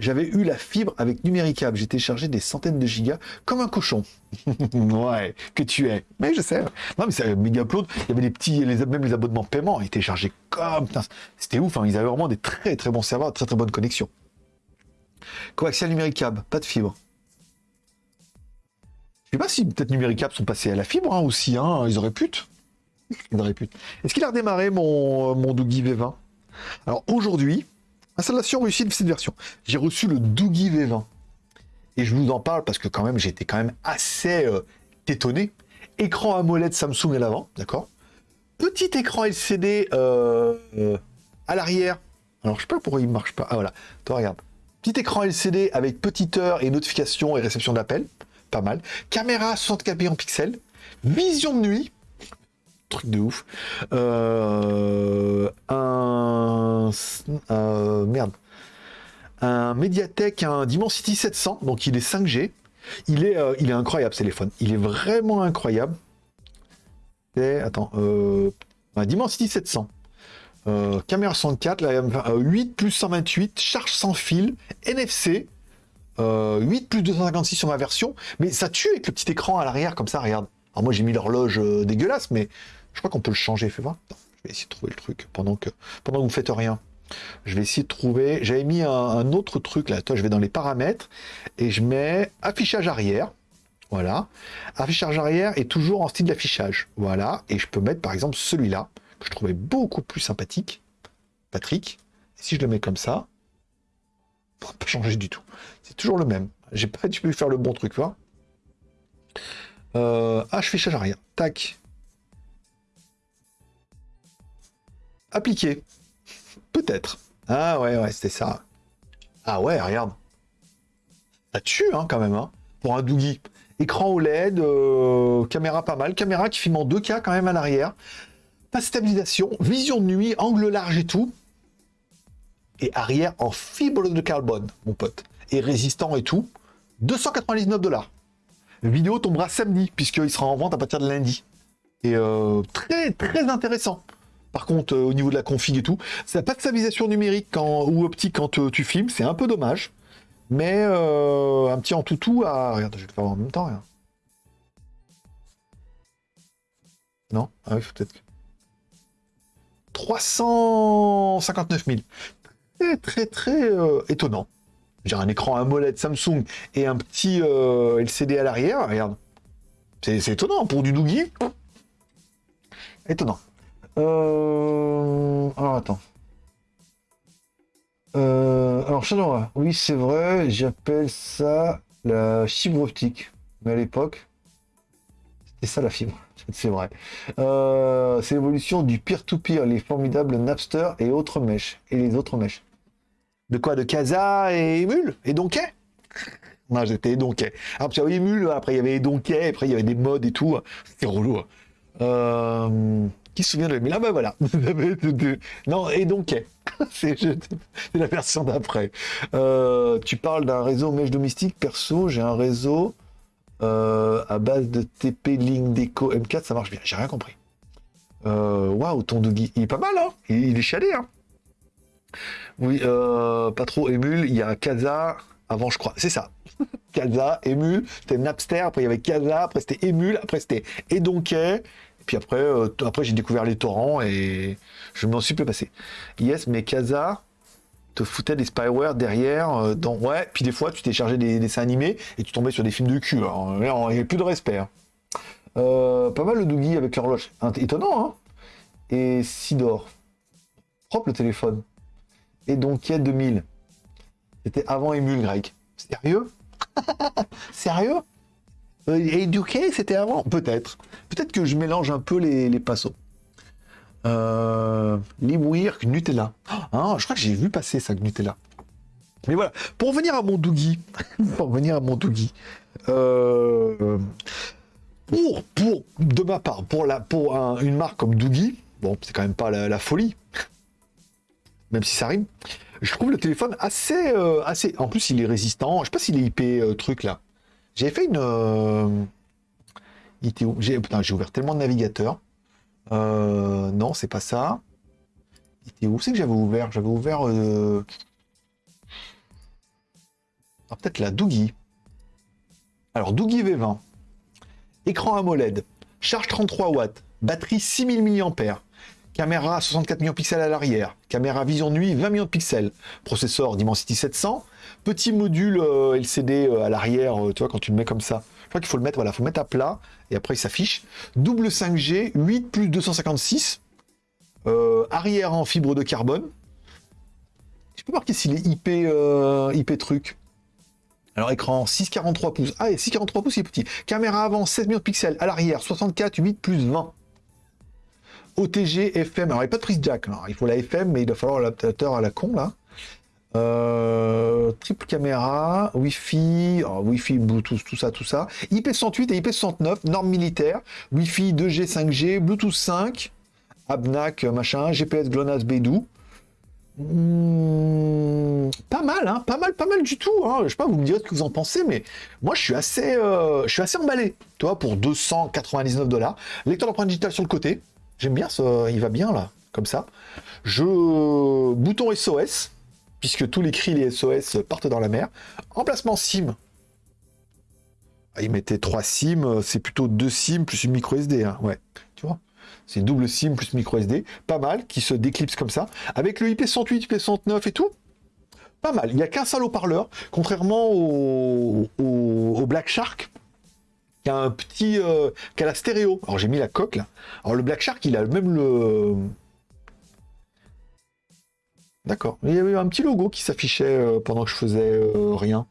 J'avais eu la fibre avec Numéricable. J'ai téléchargé des centaines de gigas comme un cochon. ouais, que tu es. Mais je sais. Non, mais c'est méga upload. Il y avait des petits, les, même les abonnements paiement étaient chargés comme. C'était ouf. Hein. Ils avaient vraiment des très très bons serveurs, très très bonnes connexions. Coaxial Numéricable, pas de fibre. Je sais pas si peut-être Numéricable sont passés à la fibre hein, aussi. Hein. Ils auraient pu. Ils auraient pu. Est-ce qu'il a redémarré mon, mon Doogie V20 Alors aujourd'hui, Installation réussie de cette version. J'ai reçu le Doogie V20. Et je vous en parle parce que quand même, j'étais quand même assez euh, étonné. Écran AMOLED Samsung à l'avant, d'accord? Petit écran LCD euh, euh, à l'arrière. Alors, je sais pas pourquoi il marche pas. Ah, voilà. Toi, regarde. Petit écran LCD avec petite heure et notification et réception d'appel. Pas mal. Caméra 64 en pixels. Vision de nuit truc de ouf. Euh, un, merde. Un Mediatek, un Dimensity 700, donc il est 5G. Il est, euh, il est incroyable, ce téléphone. Il est vraiment incroyable. Et, attends, euh, un Dimensity 700. Caméra 64, là, 8 plus 128, charge sans fil, NFC, 8 plus 256 sur ma version, mais ça tue avec le petit écran à l'arrière comme ça, regarde. Alors moi j'ai mis l'horloge dégueulasse, mais je crois qu'on peut le changer, fais voir. je vais essayer de trouver le truc pendant que, pendant que vous faites rien. Je vais essayer de trouver. J'avais mis un, autre truc là. Toi, je vais dans les paramètres et je mets affichage arrière. Voilà. Affichage arrière est toujours en style d'affichage. Voilà. Et je peux mettre par exemple celui-là je trouvais beaucoup plus sympathique. Patrick. Et si je le mets comme ça, ça va pas changer du tout. C'est toujours le même. J'ai pas pu faire le bon truc, vois. Euh, affichage arrière. Tac. Appliquer. Peut-être. Ah ouais, ouais, c'était ça. Ah ouais, regarde. Ça tue, hein, quand même, hein, pour un Doogie. Écran OLED, euh, caméra pas mal. Caméra qui filme en 2K quand même à l'arrière. Pas stabilisation, vision de nuit, angle large et tout. Et arrière en fibre de carbone, mon pote. Et résistant et tout. 299 dollars. Vidéo tombera samedi, puisqu'il sera en vente à partir de lundi. Et euh, très, très intéressant. Par contre, euh, au niveau de la config et tout, ça n'a pas de stabilisation numérique ou optique quand euh, tu filmes, c'est un peu dommage. Mais un petit en tout à... Regarde, je vais le faire en même temps. Non? Ah oui, peut-être... 359 000. Très, très, très étonnant. J'ai un écran AMOLED Samsung et un petit LCD à l'arrière, regarde. C'est étonnant pour du Doogie. Étonnant. Euh... Alors attends. Euh... Alors Shadowra, oui c'est vrai, j'appelle ça la fibre optique. Mais à l'époque, c'était ça la fibre. C'est vrai. Euh, c'est l'évolution du peer-to-peer, les formidables Napster et autres mèches. Et les autres mèches. De quoi? De Casa et Emule? Et Donkey? Non, j'étais Donkey. Après, il y avait Emule, après il y avait Donkey, après il y avait des modes et tout. C'était relou. Hein. Euh qui se souvient de Mais là, bah voilà. non, et donc, c'est la version d'après. Euh, tu parles d'un réseau mèche domestique. Perso, j'ai un réseau Euh, à base de TP Link Deco M4, ça marche bien. J'ai rien compris. Euh, waouh, ton Dougie, il est pas mal, hein il, est chialé, hein Oui, euh, pas trop émule. Il y a Kaza avant, je crois. C'est ça. Kaza, émule. C'était Napster. Après, il y avait Kaza. Après, c'était émule. Après, c'était Edonquet. Et puis après, après j'ai découvert les torrents et je m'en suis peu passé. Yes, mais Kaza, te foutais des spyware derrière. Euh, dans... Ouais, puis des fois, tu t'es chargé des, dessins animés et tu tombais sur des films de cul. Alors, il n'y a plus de respect. Hein. Euh, pas mal le Doogie avec l'horloge. Étonnant, hein Et Sidor. Propre le téléphone. Et donc, il y a 2000. C'était avant Emule, Greg. Sérieux? Sérieux? Euh, c'était avant? Peut-être. Peut-être que je mélange un peu les, les passos. Euh, Nutella. Ah, je crois que j'ai vu passer ça, Nutella. Mais voilà, pour venir à mon Doogie, pour venir à mon Doogie, euh, pour, pour, de ma part, pour, une marque comme Doogie, bon, c'est quand même pas la, folie, même si ça rime, je trouve le téléphone assez, euh, assez, en plus il est résistant, je sais pas s'il est IP euh, truc là. J'ai fait une, j'ai ouvert tellement de navigateurs, euh, non, c'est pas ça. où c'est que j'avais ouvert? J'avais ouvert... Euh... Ah, peut-être la Doogie. Alors, Doogie V20. Écran AMOLED. Charge 33 watts. Batterie 6000 mAh. Caméra 64 millions de pixels à l'arrière. Caméra vision nuit 20 millions de pixels. Processeur Dimensity 700. Petit module euh, LCD euh, à l'arrière, tu vois, quand tu le mets comme ça. Je crois qu'il faut le mettre, voilà, faut mettre à plat et après il s'affiche. Double 5G, 8 plus 256. Euh, arrière en fibre de carbone. Je peux marquer s'il est IP, euh, IP truc. Alors écran 6,43 pouces. Ah, et 6,43 pouces, il est petit. Caméra avant 16 millions de pixels. À l'arrière, 64, 8 plus 20. OTG, FM. Alors il n'y a pas de prise jack. il faut la FM, mais il va falloir l'adaptateur à la con là. Euh, triple caméra, Wi-Fi, oh, Wi-Fi, Bluetooth, tout ça, tout ça. IP108 et IP69, normes militaires. Wi-Fi 2G, 5G, Bluetooth 5, ABNAC, machin, GPS GLONASS Beidou. Hmm, pas mal, hein, pas mal, pas mal du tout. Hein. Je sais pas, vous me direz ce que vous en pensez, mais moi je suis assez, euh, je suis assez emballé. Toi, pour 299 dollars. Lecteur d'empreinte digitale sur le côté. J'aime bien ça, il va bien là, comme ça. Je bouton SOS puisque tous les cris, les SOS partent dans la mer. Emplacement SIM. Ah, il mettait 3 SIM, c'est plutôt 2 SIM plus une micro SD. Hein. Ouais, tu vois? C'est double SIM plus micro SD. Pas mal, qui se déclipse comme ça. Avec le IP108, IP109 et tout, pas mal. Il n'y a qu'un seul haut-parleur, contrairement au, Black Shark, qui a un petit... Euh, qui a la stéréo. Alors j'ai mis la coque là. Alors le Black Shark, il a même le D'accord. Il y avait un petit logo qui s'affichait euh, pendant que je faisais euh, rien.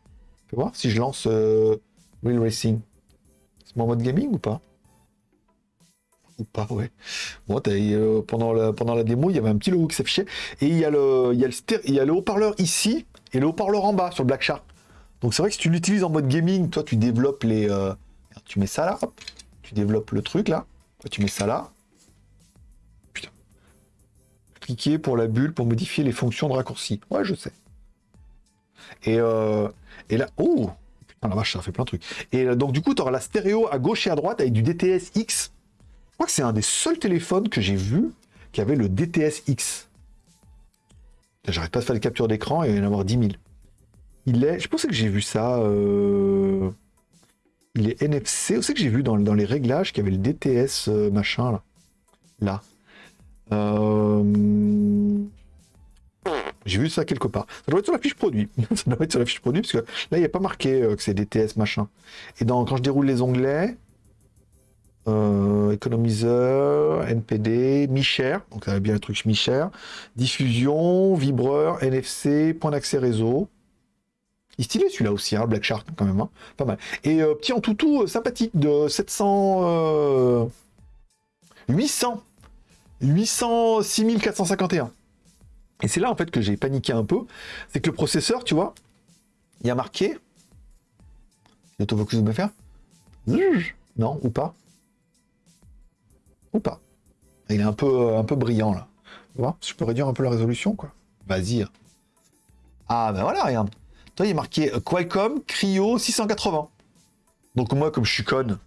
Tu voir si je lance euh, Real Racing. C'est mon mode gaming ou pas? Ou pas, ouais. Pendant, la, pendant la démo, il y avait un petit logo qui s'affichait. Et il y a le, il y a le, il y a le haut-parleur ici et le haut-parleur en bas sur le Black Shark. Donc c'est vrai que si tu l'utilises en mode gaming, toi tu développes les... tu mets ça là, tu développes le truc là, tu mets ça là, pour la bulle pour modifier les fonctions de raccourci. Ouais, je sais. Et, euh, et là, oh Putain, la vache, ça fait plein de trucs. Et euh, donc, du coup, tu auras la stéréo à gauche et à droite avec du DTS X. Je crois que c'est un des seuls téléphones que j'ai vu qui avait le DTS X. J'arrête pas de faire des captures d'écran et il y en avoir 10 000. Il est, je pensais que j'ai vu ça. Euh, il est NFC. Savez que j'ai vu dans, dans, les réglages qu'il y avait le DTS machin là? Là. Euh, j'ai vu ça quelque part. Ça doit être sur la fiche produit. ça doit être sur la fiche produit, parce que là, il n'y a pas marqué euh, que c'est DTS machin. Et dans, quand je déroule les onglets, euh, économiseur, NPD, mi-cher, donc ça va bien le truc mi-cher, diffusion, vibreur, NFC, point d'accès réseau. Il est stylé celui-là aussi, hein, Black Shark quand même, hein. pas mal. Et petit en toutou sympathique de 700... 800 800, 6451. Et c'est là en fait que j'ai paniqué un peu. C'est que le processeur, tu vois, il y a marqué. L'autofocus me faire Non, ou pas Ou pas Il est un peu, un peu brillant là. Tu vois Je peux réduire un peu la résolution, quoi. Vas-y. Ah ben voilà, regarde. Toi, il est marqué Qualcomm Cryo 680. Donc moi, comme je suis conne,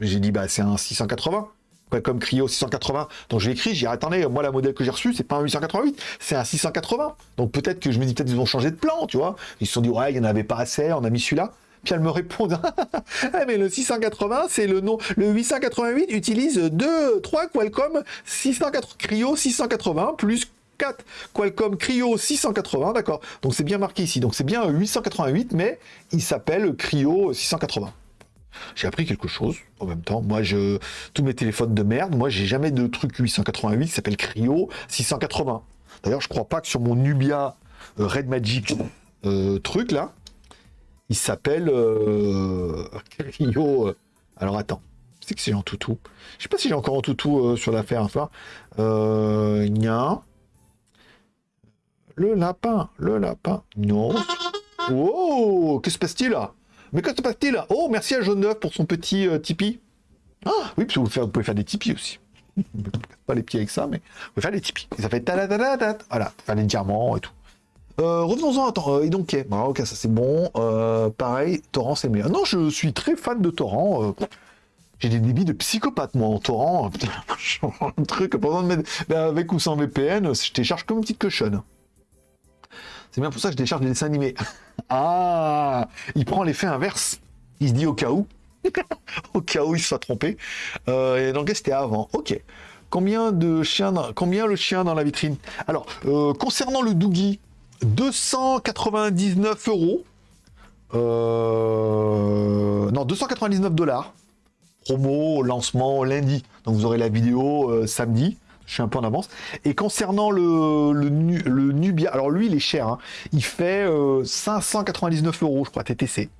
j'ai dit, bah, c'est un 680. Qualcomm Cryo 680. Donc je l'ai écrit, j'ai attendez, moi, la modèle que j'ai reçue, c'est pas un 888, c'est un 680. Donc peut-être que je me dis, peut-être ils ont changé de plan, tu vois. Ils se sont dit, ouais, il n'y en avait pas assez, on a mis celui-là. Puis elle me répond, ah, mais le 680, c'est le nom. Le 888 utilise 2, 3 Qualcomm 680, Cryo 680 plus 4 Qualcomm Cryo 680, d'accord. Donc c'est bien marqué ici. Donc c'est bien 888, mais il s'appelle Cryo 680. J'ai appris quelque chose en même temps. Moi, je tous mes téléphones de merde, moi, j'ai jamais de truc 888 qui s'appelle Cryo 680. D'ailleurs, je crois pas que sur mon Nubia euh, Red Magic euh, truc là, il s'appelle euh, Cryo. Alors attends, c'est que c'est en toutou. Je sais pas si j'ai encore en toutou sur l'affaire. Enfin, Le lapin, le lapin. Non. Oh, que se passe-t-il là? Mais que se passe-t-il Oh, merci à Jaune Neuf pour son petit euh, Tipeee. Ah, oui, parce que vous, pouvez faire des Tipeee aussi. Pas les pieds avec ça, mais vous pouvez faire des Tipeee. Ça fait ta Voilà, faire des diamants et tout. Euh, revenons-en, attends, euh, et donc, ok, ok, ça c'est bon. pareil, Torrent c'est meilleur. Non, je suis très fan de Torrent. J'ai des débits de psychopathe, moi, en torrent. Un truc, pendant de mettre avec ou sans VPN, je télécharge comme une petite cochonne. C'est bien pour ça que je décharge des dessins animés. ah Il prend l'effet inverse. Il se dit au cas où. au cas où il se soit trompé. Euh, et donc c'était avant. Ok. Combien de chiens dans... Le chien dans la vitrine? Alors, euh, concernant le Doogie, 299 euros. Euh, non, 299 dollars. Promo, lancement lundi. Donc vous aurez la vidéo samedi je suis un peu en avance. Et concernant le, le, Nubia, alors lui, il est cher. Hein. Il fait 599 euh, euros, je crois, TTC.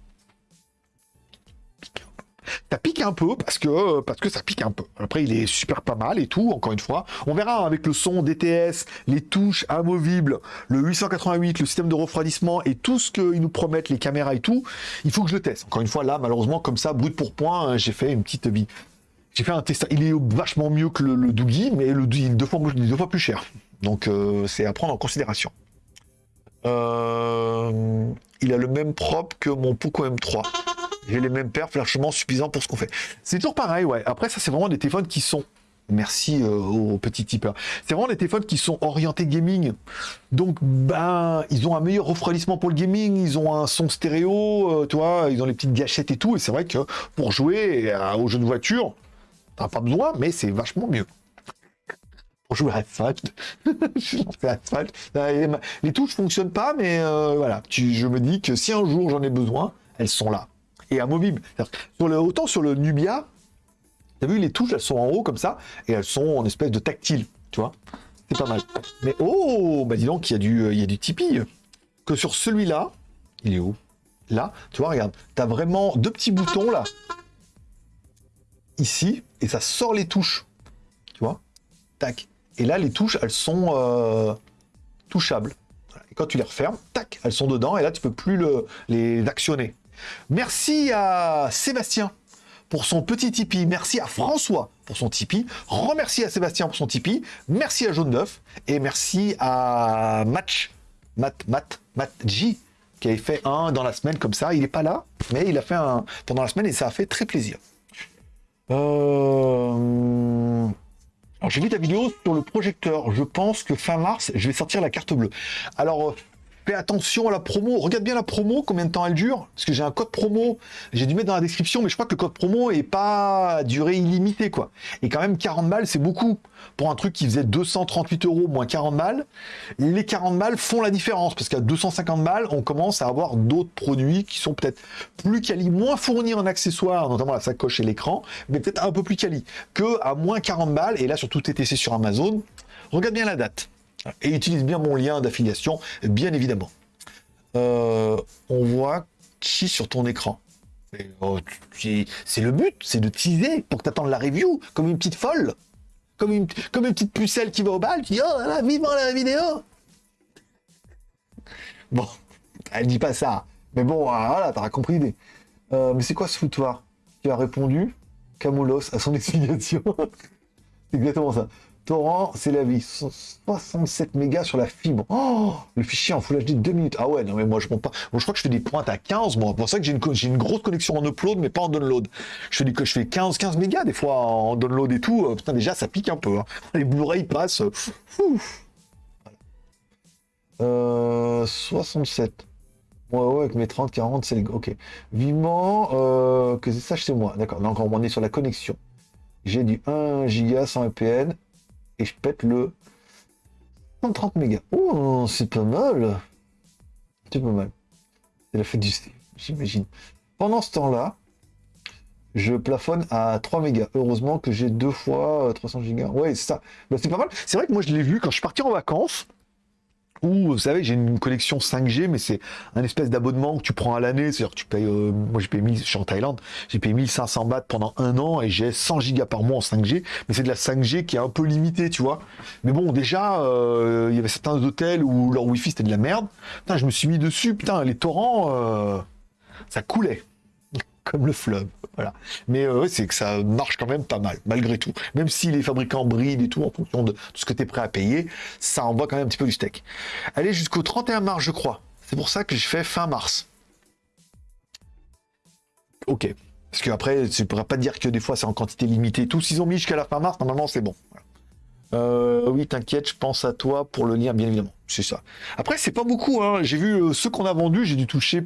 Ça pique un peu parce que, parce que ça pique un peu. Après, il est super pas mal et tout, encore une fois. On verra avec le son DTS, les touches amovibles, le 888, le système de refroidissement et tout ce qu'ils nous promettent, les caméras et tout. Il faut que je le teste. Encore une fois, là, malheureusement, comme ça, brut pour point, hein, j'ai fait une petite vie. J'ai fait un test, il est vachement mieux que le, Doogie, mais le Doogie est deux fois, plus cher. Donc euh, c'est à prendre en considération. Euh, il a le même propre que mon Poco M3. J'ai les mêmes perfs largement suffisants pour ce qu'on fait. C'est toujours pareil, ouais. Après, ça, c'est vraiment des téléphones qui sont Merci euh, aux petits tipeurs. C'est vraiment des téléphones qui sont orientés gaming. Donc, ben, ils ont un meilleur refroidissement pour le gaming, ils ont un son stéréo, tu vois, ils ont les petites gâchettes et tout. Et c'est vrai que pour jouer aux jeux de voiture, T'as pas besoin, mais c'est vachement mieux. Pour jouer à Asphalt. Les touches fonctionnent pas, mais euh, voilà. je me dis que si un jour j'en ai besoin, elles sont là. Et amovibles. Sur le, autant sur le Nubia, t'as vu, les touches, elles sont en haut comme ça, et elles sont en espèce de tactile, tu vois. C'est pas mal. Mais oh, bah dis donc, il y a du, il y a du Tipeee. Que sur celui-là, il est où? Là, tu vois, regarde, t'as vraiment deux petits boutons là ici, et ça sort les touches. Tu vois? Tac. Et là, les touches, elles sont euh, touchables. Et quand tu les refermes, tac, elles sont dedans, et là, tu peux plus le, les actionner. Merci à Sébastien pour son petit Tipeee. Merci à François pour son Tipeee. Remercie à Sébastien pour son Tipeee. Merci à Jaune. Et merci à Match, Matt, Matt, Matt J, qui avait fait un dans la semaine comme ça. Il n'est pas là, mais il a fait un pendant la semaine et ça a fait très plaisir. Euh... j'ai vu ta vidéo sur le projecteur. Je pense que fin mars, je vais sortir la carte bleue. Alors, euh, Fais attention à la promo. Regarde bien la promo, combien de temps elle dure. Parce que j'ai un code promo. J'ai dû mettre dans la description, mais je crois que le code promo est pas durée illimitée, quoi. Et quand même, 40 balles, c'est beaucoup. Pour un truc qui faisait 238 euros moins 40 balles, les 40 balles font la différence. Parce qu'à 250 balles, on commence à avoir d'autres produits qui sont peut-être plus quali, moins fournis en accessoires, notamment la sacoche et l'écran, mais peut-être un peu plus quali. Que à moins 40 balles, et là, surtout TTC sur Amazon, regarde bien la date. Et utilise bien mon lien d'affiliation, bien évidemment. Euh, on voit qui sur ton écran. Oh, c'est le but, c'est de teaser pour que tu la review, comme une petite folle. Comme une, petite pucelle qui va au bal, qui dit Oh là, vivement la vidéo Bon, elle dit pas ça. Mais bon, euh, voilà, t'auras compris l'idée. Euh, mais c'est quoi ce foutoir? Tu as répondu Camoulos à son explication. c'est exactement ça. Torrent, c'est la vie. 67 mégas sur la fibre. Oh, le fichier en Full HD 2 minutes. Ah ouais, non mais moi je monte pas. Bon, je crois que je fais des pointes à 15. Bon, c'est pour ça que j'ai une, grosse connexion en upload, mais pas en download. Je fais, du, je fais 15, 15 mégas des fois en download et tout. Euh, putain, déjà, ça pique un peu. Hein. Les Blu-ray passent. Euh, 67. Ouais, ouais, avec mes 30, 40, c'est... Ok. Vivement euh, que ça chez moi. D'accord. Donc, on est sur la connexion. J'ai du 1 giga 100 VPN je pète le 130 mégas. Oh, c'est pas mal. C'est pas mal. C'est la fête du j'imagine. Pendant ce temps-là, je plafonne à 3 mégas. Heureusement que j'ai deux fois 300 gigas. Ouais, c'est ça. Bah, c'est pas mal. C'est vrai que moi, je l'ai vu quand je suis parti en vacances ou vous savez, j'ai une connexion 5G, mais c'est un espèce d'abonnement que tu prends à l'année. C'est-à-dire que tu payes, euh, moi j'ai payé 1000, je suis en Thaïlande, j'ai payé 1500 bahts pendant un an et j'ai 100 gigas par mois en 5G. Mais c'est de la 5G qui est un peu limitée, tu vois. Mais bon, déjà, euh, il y avait certains hôtels où leur Wi-Fi c'était de la merde. Putain, je me suis mis dessus, putain, les torrents, euh, ça coulait comme le fleuve. Voilà. Mais euh, c'est que ça marche quand même pas mal, malgré tout. Même si les fabricants brident et tout, en fonction de, ce que tu es prêt à payer, ça envoie quand même un petit peu du steak. Allez jusqu'au 31 mars, je crois. C'est pour ça que je fais fin mars. Ok. Parce qu'après, tu ne pourras pas dire que des fois c'est en quantité limitée tout. S'ils ont mis jusqu'à la fin mars, normalement c'est bon. Euh, oui, t'inquiète, je pense à toi pour le lien, bien évidemment. C'est ça. Après, c'est pas beaucoup. Hein. J'ai vu euh, ceux qu'on a vendus, j'ai dû toucher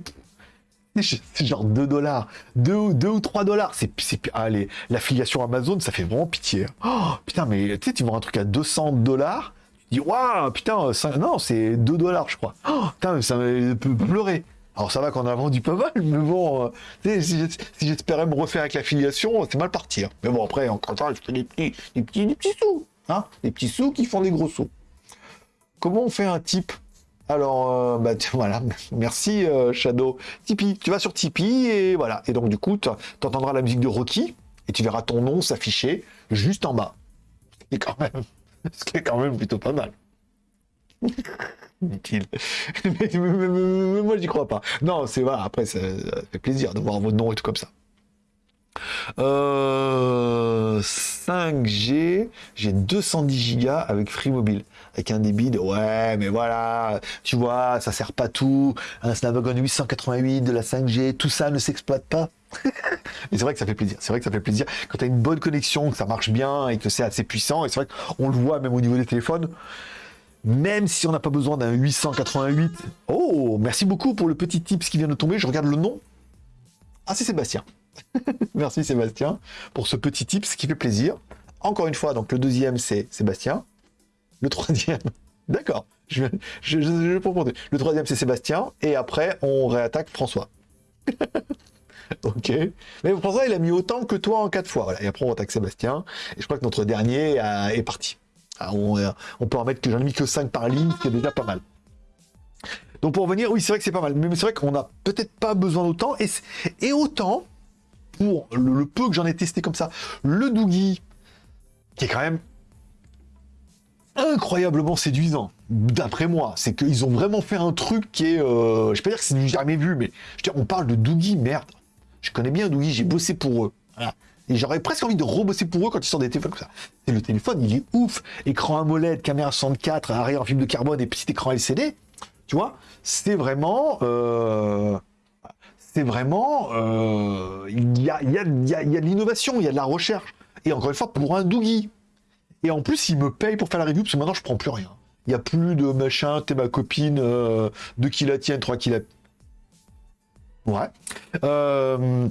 c'est genre 2 dollars, 2, ou 3 dollars. C'est, allez, l'affiliation Amazon, ça fait vraiment pitié. Oh, putain, mais tu sais, tu vends un truc à 200 dollars, tu dis, waouh, putain, non, c'est 2 dollars, je crois. Oh, putain, ça peut pleurer. Alors ça va qu'on a vendu pas mal, mais bon, euh, si, j'espérais me refaire avec l'affiliation, c'est mal parti. Hein. Mais bon, après, en temps, je fais des petits, des petits, des petits sous. Hein des petits sous qui font des gros sous. Comment on fait un type? Alors, euh, bah, voilà, merci euh, Shadow. Tipeee, tu vas sur Tipeee et voilà. Et donc, du coup, tu entendras la musique de Rocky et tu verras ton nom s'afficher juste en bas. Ce quand même, ce qui est quand même plutôt pas mal. dit-il. mais, moi, j'y crois pas. Non, c'est voilà, après, ça, fait plaisir de voir votre nom et tout comme ça. 5G, euh, j'ai 210 Go avec Free Mobile avec un débit de ouais, mais voilà, tu vois, ça sert pas tout. Un Snapdragon 888 de la 5G, tout ça ne s'exploite pas. mais c'est vrai que ça fait plaisir. C'est vrai que ça fait plaisir quand tu as une bonne connexion, que ça marche bien et que c'est assez puissant. Et c'est vrai qu'on le voit même au niveau des téléphones. Même si on n'a pas besoin d'un 888. Oh, merci beaucoup pour le petit tips qui vient de tomber. Je regarde le nom. Ah, c'est Sébastien. merci Sébastien pour ce petit tips qui fait plaisir. Encore une fois, donc le deuxième c'est Sébastien. Le troisième, d'accord, je, je, je, Le troisième, c'est Sébastien, et après, on réattaque François. ok. Mais François, il a mis autant que toi en quatre fois. Voilà. Et après, on attaque Sébastien. Et je crois que notre dernier est parti. Ah, euh, on, peut en mettre que j'en ai mis que 5 par ligne, ce qui est déjà pas mal. Donc pour revenir, oui, c'est vrai que c'est pas mal. Mais c'est vrai qu'on n'a peut-être pas besoin d'autant. Et autant, pour le, peu que j'en ai testé comme ça, le Doogie, qui est quand même incroyablement séduisant, d'après moi. C'est qu'ils ont vraiment fait un truc qui est... Euh, je pas dire que c'est du jamais vu, mais je on parle de Doogie, merde. Je connais bien Doogie, j'ai bossé pour eux. Et j'aurais presque envie de rebosser pour eux quand ils sortent des téléphones comme ça. Et le téléphone, il est ouf. Écran AMOLED, caméra 64, arrière en film de carbone et petit écran LCD. Tu vois C'est vraiment... Euh, c'est vraiment... Euh, il y, a, y, a, y, y a de l'innovation, il y a de la recherche. Et encore une fois, pour un Doogie, et en plus, il me paye pour faire la review, parce que maintenant, je prends plus rien. Il n'y a plus de machin, t'es ma copine, euh, deux qui la tiennent, trois qui la... Ouais. Euh,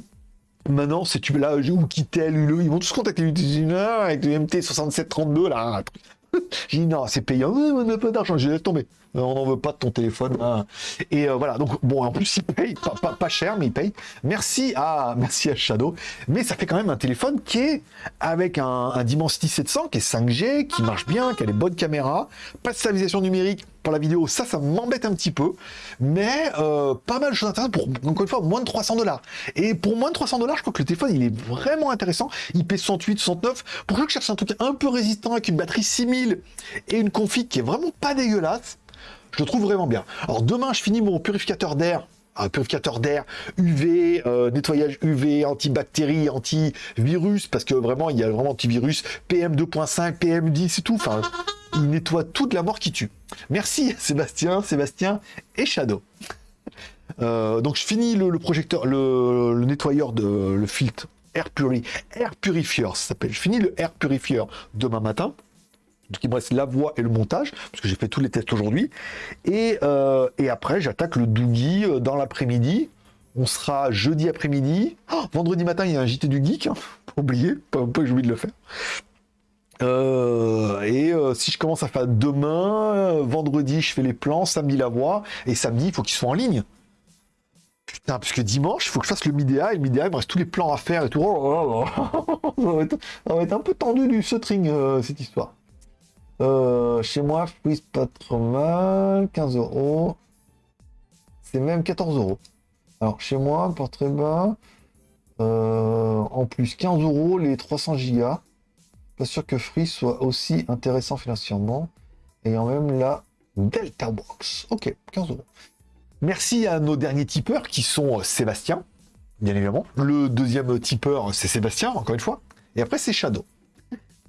maintenant, c'est tu là, ou qui tel, ils vont tous contacter avec le MT6732, là. J'ai dit non, c'est payant, on pas d'argent, j'ai laisse tomber. Euh, on n'en veut pas de ton téléphone. Hein. Et euh, voilà, donc bon, en plus il paye, pas, cher, mais il paye. Merci à, merci à Shadow. Mais ça fait quand même un téléphone qui est avec un, un Dimensity 700 qui est 5G, qui marche bien, qui a les bonnes caméras, pas de stabilisation numérique la vidéo, ça, ça m'embête un petit peu, mais euh, pas mal de choses intéressantes pour, encore une fois, moins de 300 dollars. Et pour moins de 300 dollars, je crois que le téléphone, il est vraiment intéressant. Il pèse 108, 69. Pour ceux qui cherchent un truc un peu résistant avec une batterie 6000 et une config qui est vraiment pas dégueulasse, je le trouve vraiment bien. Alors demain, je finis mon purificateur d'air un purificateur d'air UV, euh, nettoyage UV, antibactéries, antivirus, parce que vraiment, il y a vraiment antivirus, PM2.5, PM10 et tout. Enfin, il nettoie toute la mort qui tue. Merci Sébastien, Sébastien et Shadow. Euh, donc je finis le, projecteur, le, nettoyeur de le filtre Air, Puri, Air Purifier, ça s'appelle. Je finis le Air Purifier demain matin. Donc il me reste la voix et le montage, parce que j'ai fait tous les tests aujourd'hui. Et, euh, après, j'attaque le Doogie euh, dans l'après-midi. On sera jeudi après-midi. Oh, vendredi matin, il y a un JT du Geek. Hein. Pas oublier, pas, pas j'ai oublié de le faire. Euh, et si je commence à faire demain, vendredi, je fais les plans, samedi la voix, et samedi, il faut qu'ils soient en ligne. Putain, parce que dimanche, il faut que je fasse le Midea, et le Midea, il me reste tous les plans à faire et tout. Oh ça, va être, un peu tendu du string, cette histoire. Euh, chez moi, Freeze pas trop mal. 15 euros. C'est même 14 euros. Alors, chez moi, portrait bas. Euh, en plus, 15 euros les 300 gigas. Pas sûr que Free soit aussi intéressant financièrement. Ayant même la Delta Box. Ok, 15 euros. Merci à nos derniers tipeurs qui sont euh, Sébastien, bien évidemment. Le deuxième tipeur, c'est Sébastien, encore une fois. Et après, c'est Shadow.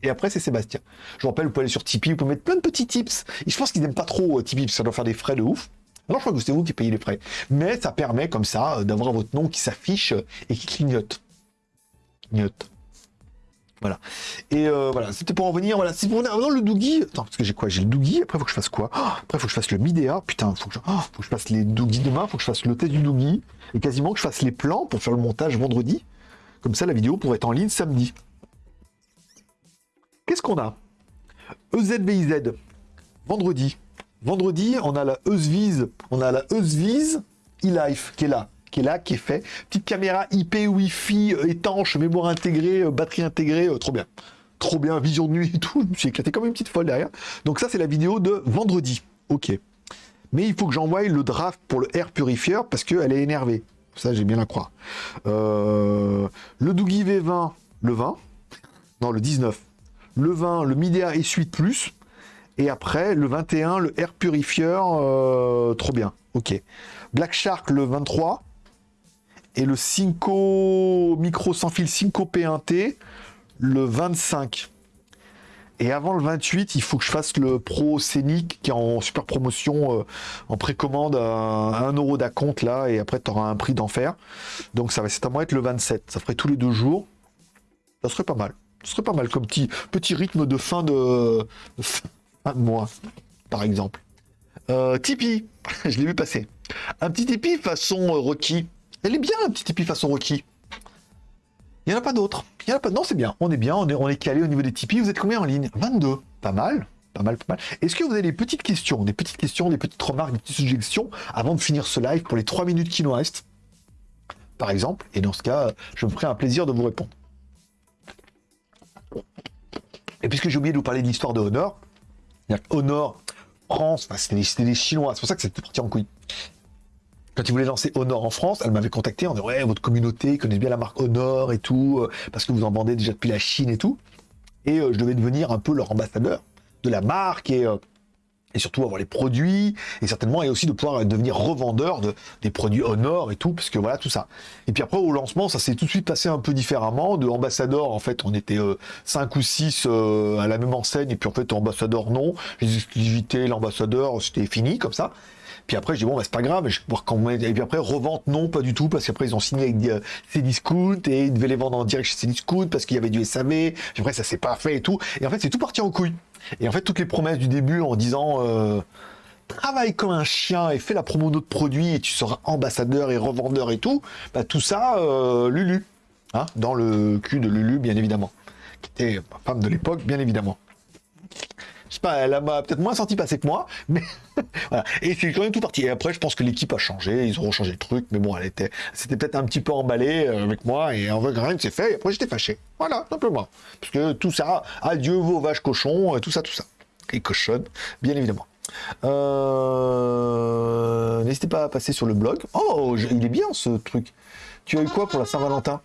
Et après, c'est Sébastien. Je vous rappelle, vous pouvez aller sur Tipeee, vous pouvez mettre plein de petits tips. Et je pense qu'ils n'aiment pas trop euh, Tipeee, parce que ça doit faire des frais de ouf. Alors, je crois que c'est vous qui payez les frais. Mais ça permet, comme ça, euh, d'avoir votre nom qui s'affiche et qui clignote. Clignote. Voilà. Et voilà, c'était pour en venir. Voilà, c'est pour dans le Doogie. Attends, parce que j'ai quoi? J'ai le Doogie. Après, faut que je fasse quoi? Oh, Après, faut que je fasse le Midea. Putain, faut, que je... Oh, faut que je fasse les Doogies demain. Faut que je fasse le test du Doogie. Et quasiment que je fasse les plans pour faire le montage vendredi. Comme ça, la vidéo pourrait être en ligne samedi. Qu'est-ce qu'on a? EZVIZ, vendredi. Vendredi, on a la EZVIZ, on a la EZVIZ e-Life qui est là, qui est là, qui est fait. Petite caméra IP, Wi-Fi, euh, étanche, mémoire intégrée, euh, batterie intégrée, euh, trop bien. Trop bien, vision de nuit et tout. Je me suis éclaté comme une petite folle derrière. Donc ça, c'est la vidéo de vendredi. Ok. Mais il faut que j'envoie le draft pour le Air Purifier parce qu'elle est énervée. Ça, j'ai bien à croire. le Doogie V20, le 20. Non, le 19 le 20, le Midea et Suite Plus, et après, le 21, le Air Purifier, trop bien, ok. Black Shark, le 23, et le Cinco micro sans fil Cinco P1T, le 25. Et avant le 28, il faut que je fasse le Pro Scénic qui est en super promotion, euh, en précommande à 1 euro d'acompte là, et après tu auras un prix d'enfer. Donc ça va certainement être le 27. Ça ferait tous les deux jours. Ça serait pas mal. Ce serait pas mal comme petit, rythme de fin de, fin de mois, par exemple. Euh, Tipeee, je l'ai vu passer. Un petit Tipeee façon euh. Elle est bien, un petit Tipeee façon Rocky. Il n'y en a pas d'autres. Il a pas. Non, c'est bien. On est bien. On est, on est calé au niveau des Tipeee. Vous êtes combien en ligne? 22. Pas mal. Pas mal, pas mal. Est-ce que vous avez des petites questions, des petites questions, des petites remarques, des petites suggestions avant de finir ce live pour les 3 minutes qui nous restent? Par exemple. Et dans ce cas, je me ferai un plaisir de vous répondre. Et puisque j'ai oublié de vous parler de l'histoire de Honor, Honor, France, c'était des, Chinois, c'est pour ça que c'était parti en couille. Quand ils voulaient lancer Honor en France, elle m'avait contacté en disant Ouais, votre communauté connaît bien la marque Honor et tout, euh, parce que vous en vendez déjà depuis la Chine et tout. Et euh, je devais devenir un peu leur ambassadeur de la marque et euh, et surtout avoir les produits, et certainement, et aussi de pouvoir devenir revendeur de, des produits Honor et tout, parce que voilà, tout ça. Et puis après, au lancement, ça s'est tout de suite passé un peu différemment. De ambassadeur, en fait, on était euh, 5 ou 6 euh, à la même enseigne, et puis en fait, ambassadeur, non. Les exclusivités, l'ambassadeur, c'était fini, comme ça. Puis après, je dis, bon, bah, c'est pas grave, je vais quand Et puis après, revente, non, pas du tout, parce qu'après, ils ont signé avec euh, Cdiscount et ils devaient les vendre en direct chez Cdiscount parce qu'il y avait du SAV. Puis après, ça s'est pas fait et tout. Et en fait, c'est tout parti en couille. Et en fait, toutes les promesses du début en disant euh, travaille comme un chien et fais la promo de notre produit et tu seras ambassadeur et revendeur et tout, bah, tout ça, euh, Lulu, hein, dans le cul de Lulu, bien évidemment, qui était ma femme de l'époque, bien évidemment. Je sais pas, elle m'a peut-être moins senti passer que moi, mais voilà. Et c'est quand même tout parti. Et après, je pense que l'équipe a changé, ils auront changé le truc, mais bon, elle était, c'était peut-être un petit peu emballé euh, avec moi, et en vrai, rien s'est fait, et après, j'étais fâché. Voilà, simplement. Parce que tout ça, adieu vos vaches cochons, tout ça, tout ça. Et cochonne, bien évidemment. Euh, n'hésitez pas à passer sur le blog. Oh, il est bien ce truc. Tu as eu quoi pour la Saint-Valentin?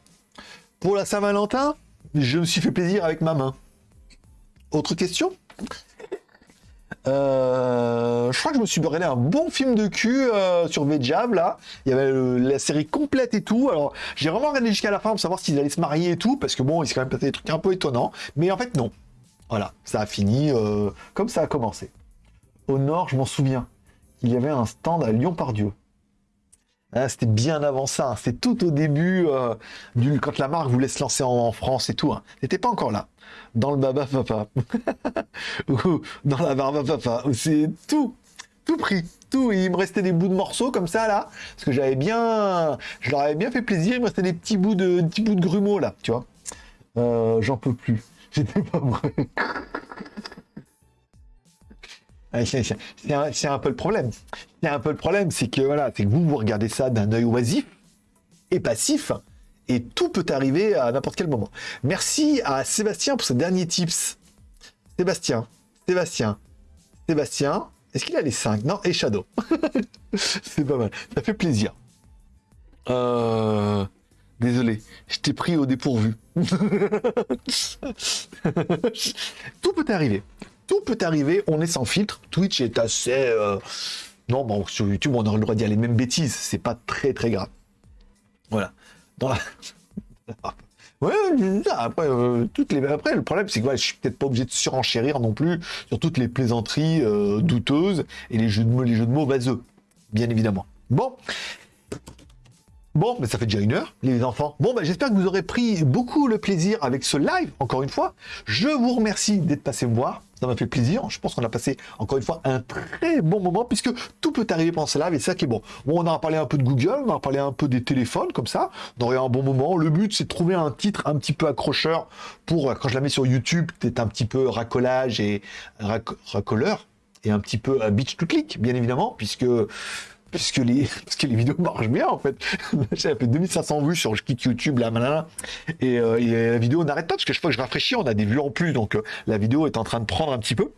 Pour la Saint-Valentin, je me suis fait plaisir avec ma main. Autre question? Euh, je crois que je me suis regardé un bon film de cul euh, sur Vejab, là. Il y avait la série complète et tout. Alors, j'ai vraiment regardé jusqu'à la fin pour savoir s'ils allaient se marier et tout, parce que bon, il s'est quand même passé des trucs un peu étonnants. Mais en fait, non. Voilà, ça a fini euh, comme ça a commencé. Au nord, je m'en souviens, il y avait un stand à Lyon-Pardieu. Ah, c'était bien avant ça. Hein. C'est tout au début, du, quand la marque voulait se lancer en, France et tout. Hein. C'était pas encore là dans le baba papa, ou dans la barba papa, c'est tout, tout pris, tout. il me restait des bouts de morceaux comme ça là, parce que j'avais bien, je leur avais bien fait plaisir. Il me restait des petits bouts de, petits bouts de grumeaux là, tu vois. Euh, j'en peux plus. J'étais pas vrai. c'est un, peu le problème. C'est un peu le problème, c'est que voilà, c'est que vous vous regardez ça d'un œil oisif et passif, et tout peut arriver à n'importe quel moment. Merci à Sébastien pour ce dernier tips. Sébastien, Sébastien, Sébastien. Est-ce qu'il a les 5 Non, et Shadow. C'est pas mal. Ça fait plaisir. Euh, désolé, je t'ai pris au dépourvu. tout peut arriver. Tout peut arriver. On est sans filtre. Twitch est assez. Euh, non, bon, sur YouTube, on aurait le droit de dire les mêmes bêtises. C'est pas très très grave. Voilà. Ouais, après, euh, toutes les... après, le problème, c'est que je je suis peut-être pas obligé de surenchérir non plus sur toutes les plaisanteries euh, douteuses et les jeux de mots, les jeux de mots vaseux, bien évidemment. Bon, Bon, mais ça fait déjà une heure, les enfants. Bon, ben, j'espère que vous aurez pris beaucoup le plaisir avec ce live, encore une fois. Je vous remercie d'être passé me voir. Ça m'a fait plaisir. Je pense qu'on a passé, encore une fois, un très bon moment, puisque tout peut arriver pendant ce live, et c'est ça qui est bon. On a parlé un peu de Google, on a parlé un peu des téléphones, comme ça. On aurait un bon moment. Le but, c'est de trouver un titre un petit peu accrocheur pour, quand je la mets sur YouTube, peut-être un petit peu racolage et racoleur, et un petit peu euh, beach to click, bien évidemment, puisque puisque les, parce que les vidéos marchent bien en fait. J'ai fait 2500 vues sur je quitte YouTube là, maintenant et, euh, la vidéo n'arrête pas parce que chaque fois que je rafraîchis, on a des vues en plus, donc euh, la vidéo est en train de prendre un petit peu.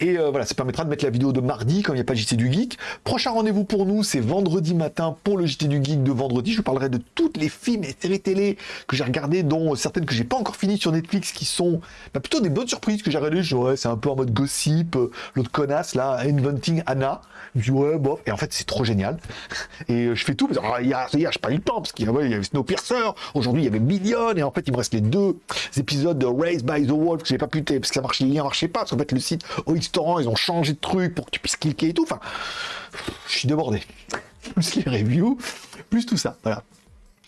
Et euh, voilà, ça permettra de mettre la vidéo de mardi, comme il n'y a pas JT du Geek. Prochain rendez-vous pour nous, c'est vendredi matin pour le JT du Geek de vendredi. Je vous parlerai de toutes les films et séries télé que j'ai regardées, dont certaines que j'ai pas encore finies sur Netflix, qui sont bah, plutôt des bonnes surprises que j'ai regardées. Ouais, c'est un peu en mode gossip, euh, l'autre connasse là, Inventing Anna. Je dis ouais, bof. Et en fait, c'est trop génial. Et euh, je fais tout. Hier, hier je pas temps, parce qu'il y avait Snowpiercer. Aujourd'hui, il y avait Million. Et en fait, il me reste les deux épisodes de Race by the Wolf que j'ai pas pu, parce que ça marchait, marchaient pas. Parce qu'en fait, le site au restaurant, ils ont changé de truc pour que tu puisses cliquer et tout. Enfin, je suis débordé. Plus les reviews, plus tout ça. Voilà.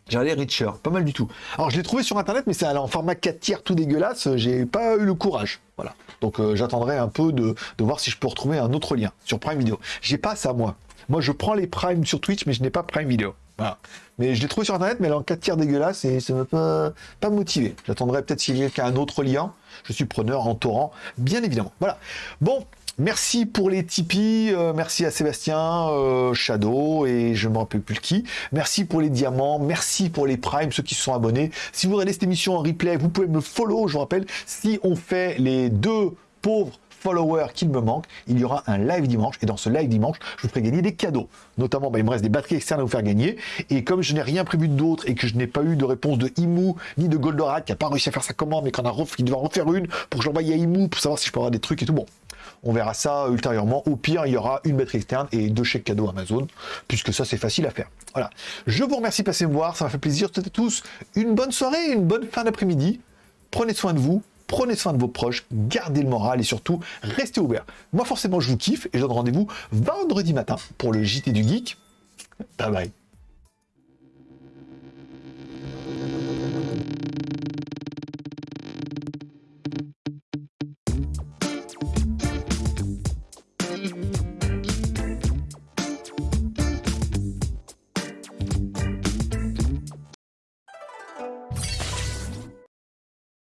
J'ai allé Richer, pas mal du tout. Alors je l'ai trouvé sur internet, mais c'est en format 4 tiers tout dégueulasse, j'ai pas eu le courage. Voilà. Donc euh, j'attendrai un peu de, de, voir si je peux retrouver un autre lien sur Prime Video. J'ai pas ça moi. Moi je prends les Prime sur Twitch, mais je n'ai pas Prime Video. Voilà. Mais je l'ai trouvé sur internet, mais en 4 tiers dégueulasse et ça m'a pas, pas motivé. J'attendrai peut-être s'il y a un autre lien. Je suis preneur en torrent, bien évidemment. Voilà. Bon, Merci pour les Tipeee, euh, merci à Sébastien, euh, Shadow et je me rappelle plus qui. Merci pour les diamants, merci pour les primes, ceux qui se sont abonnés. Si vous regardez cette émission en replay, vous pouvez me follow, je vous rappelle, si on fait les deux pauvres followers qu'il me manque, il y aura un live dimanche. Et dans ce live dimanche, je vous ferai gagner des cadeaux. Notamment, bah, il me reste des batteries externes à vous faire gagner. Et comme je n'ai rien prévu d'autre et que je n'ai pas eu de réponse de Imu ni de Goldorak, qui n'a pas réussi à faire sa commande, mais qu'on a qui doit en refaire une pour que j'envoie à Imu pour savoir si je peux avoir des trucs et tout. Bon, on verra ça ultérieurement. Au pire, il y aura une batterie externe et deux chèques cadeaux Amazon, puisque ça, c'est facile à faire. Voilà. Je vous remercie de passer me voir. Ça m'a fait plaisir. Et tous, une bonne soirée, une bonne fin d'après-midi. Prenez soin de vous prenez soin de vos proches, gardez le moral et surtout, restez ouverts. Moi, forcément, je vous kiffe et je donne rendez-vous vendredi matin pour le JT du Geek. Bye bye.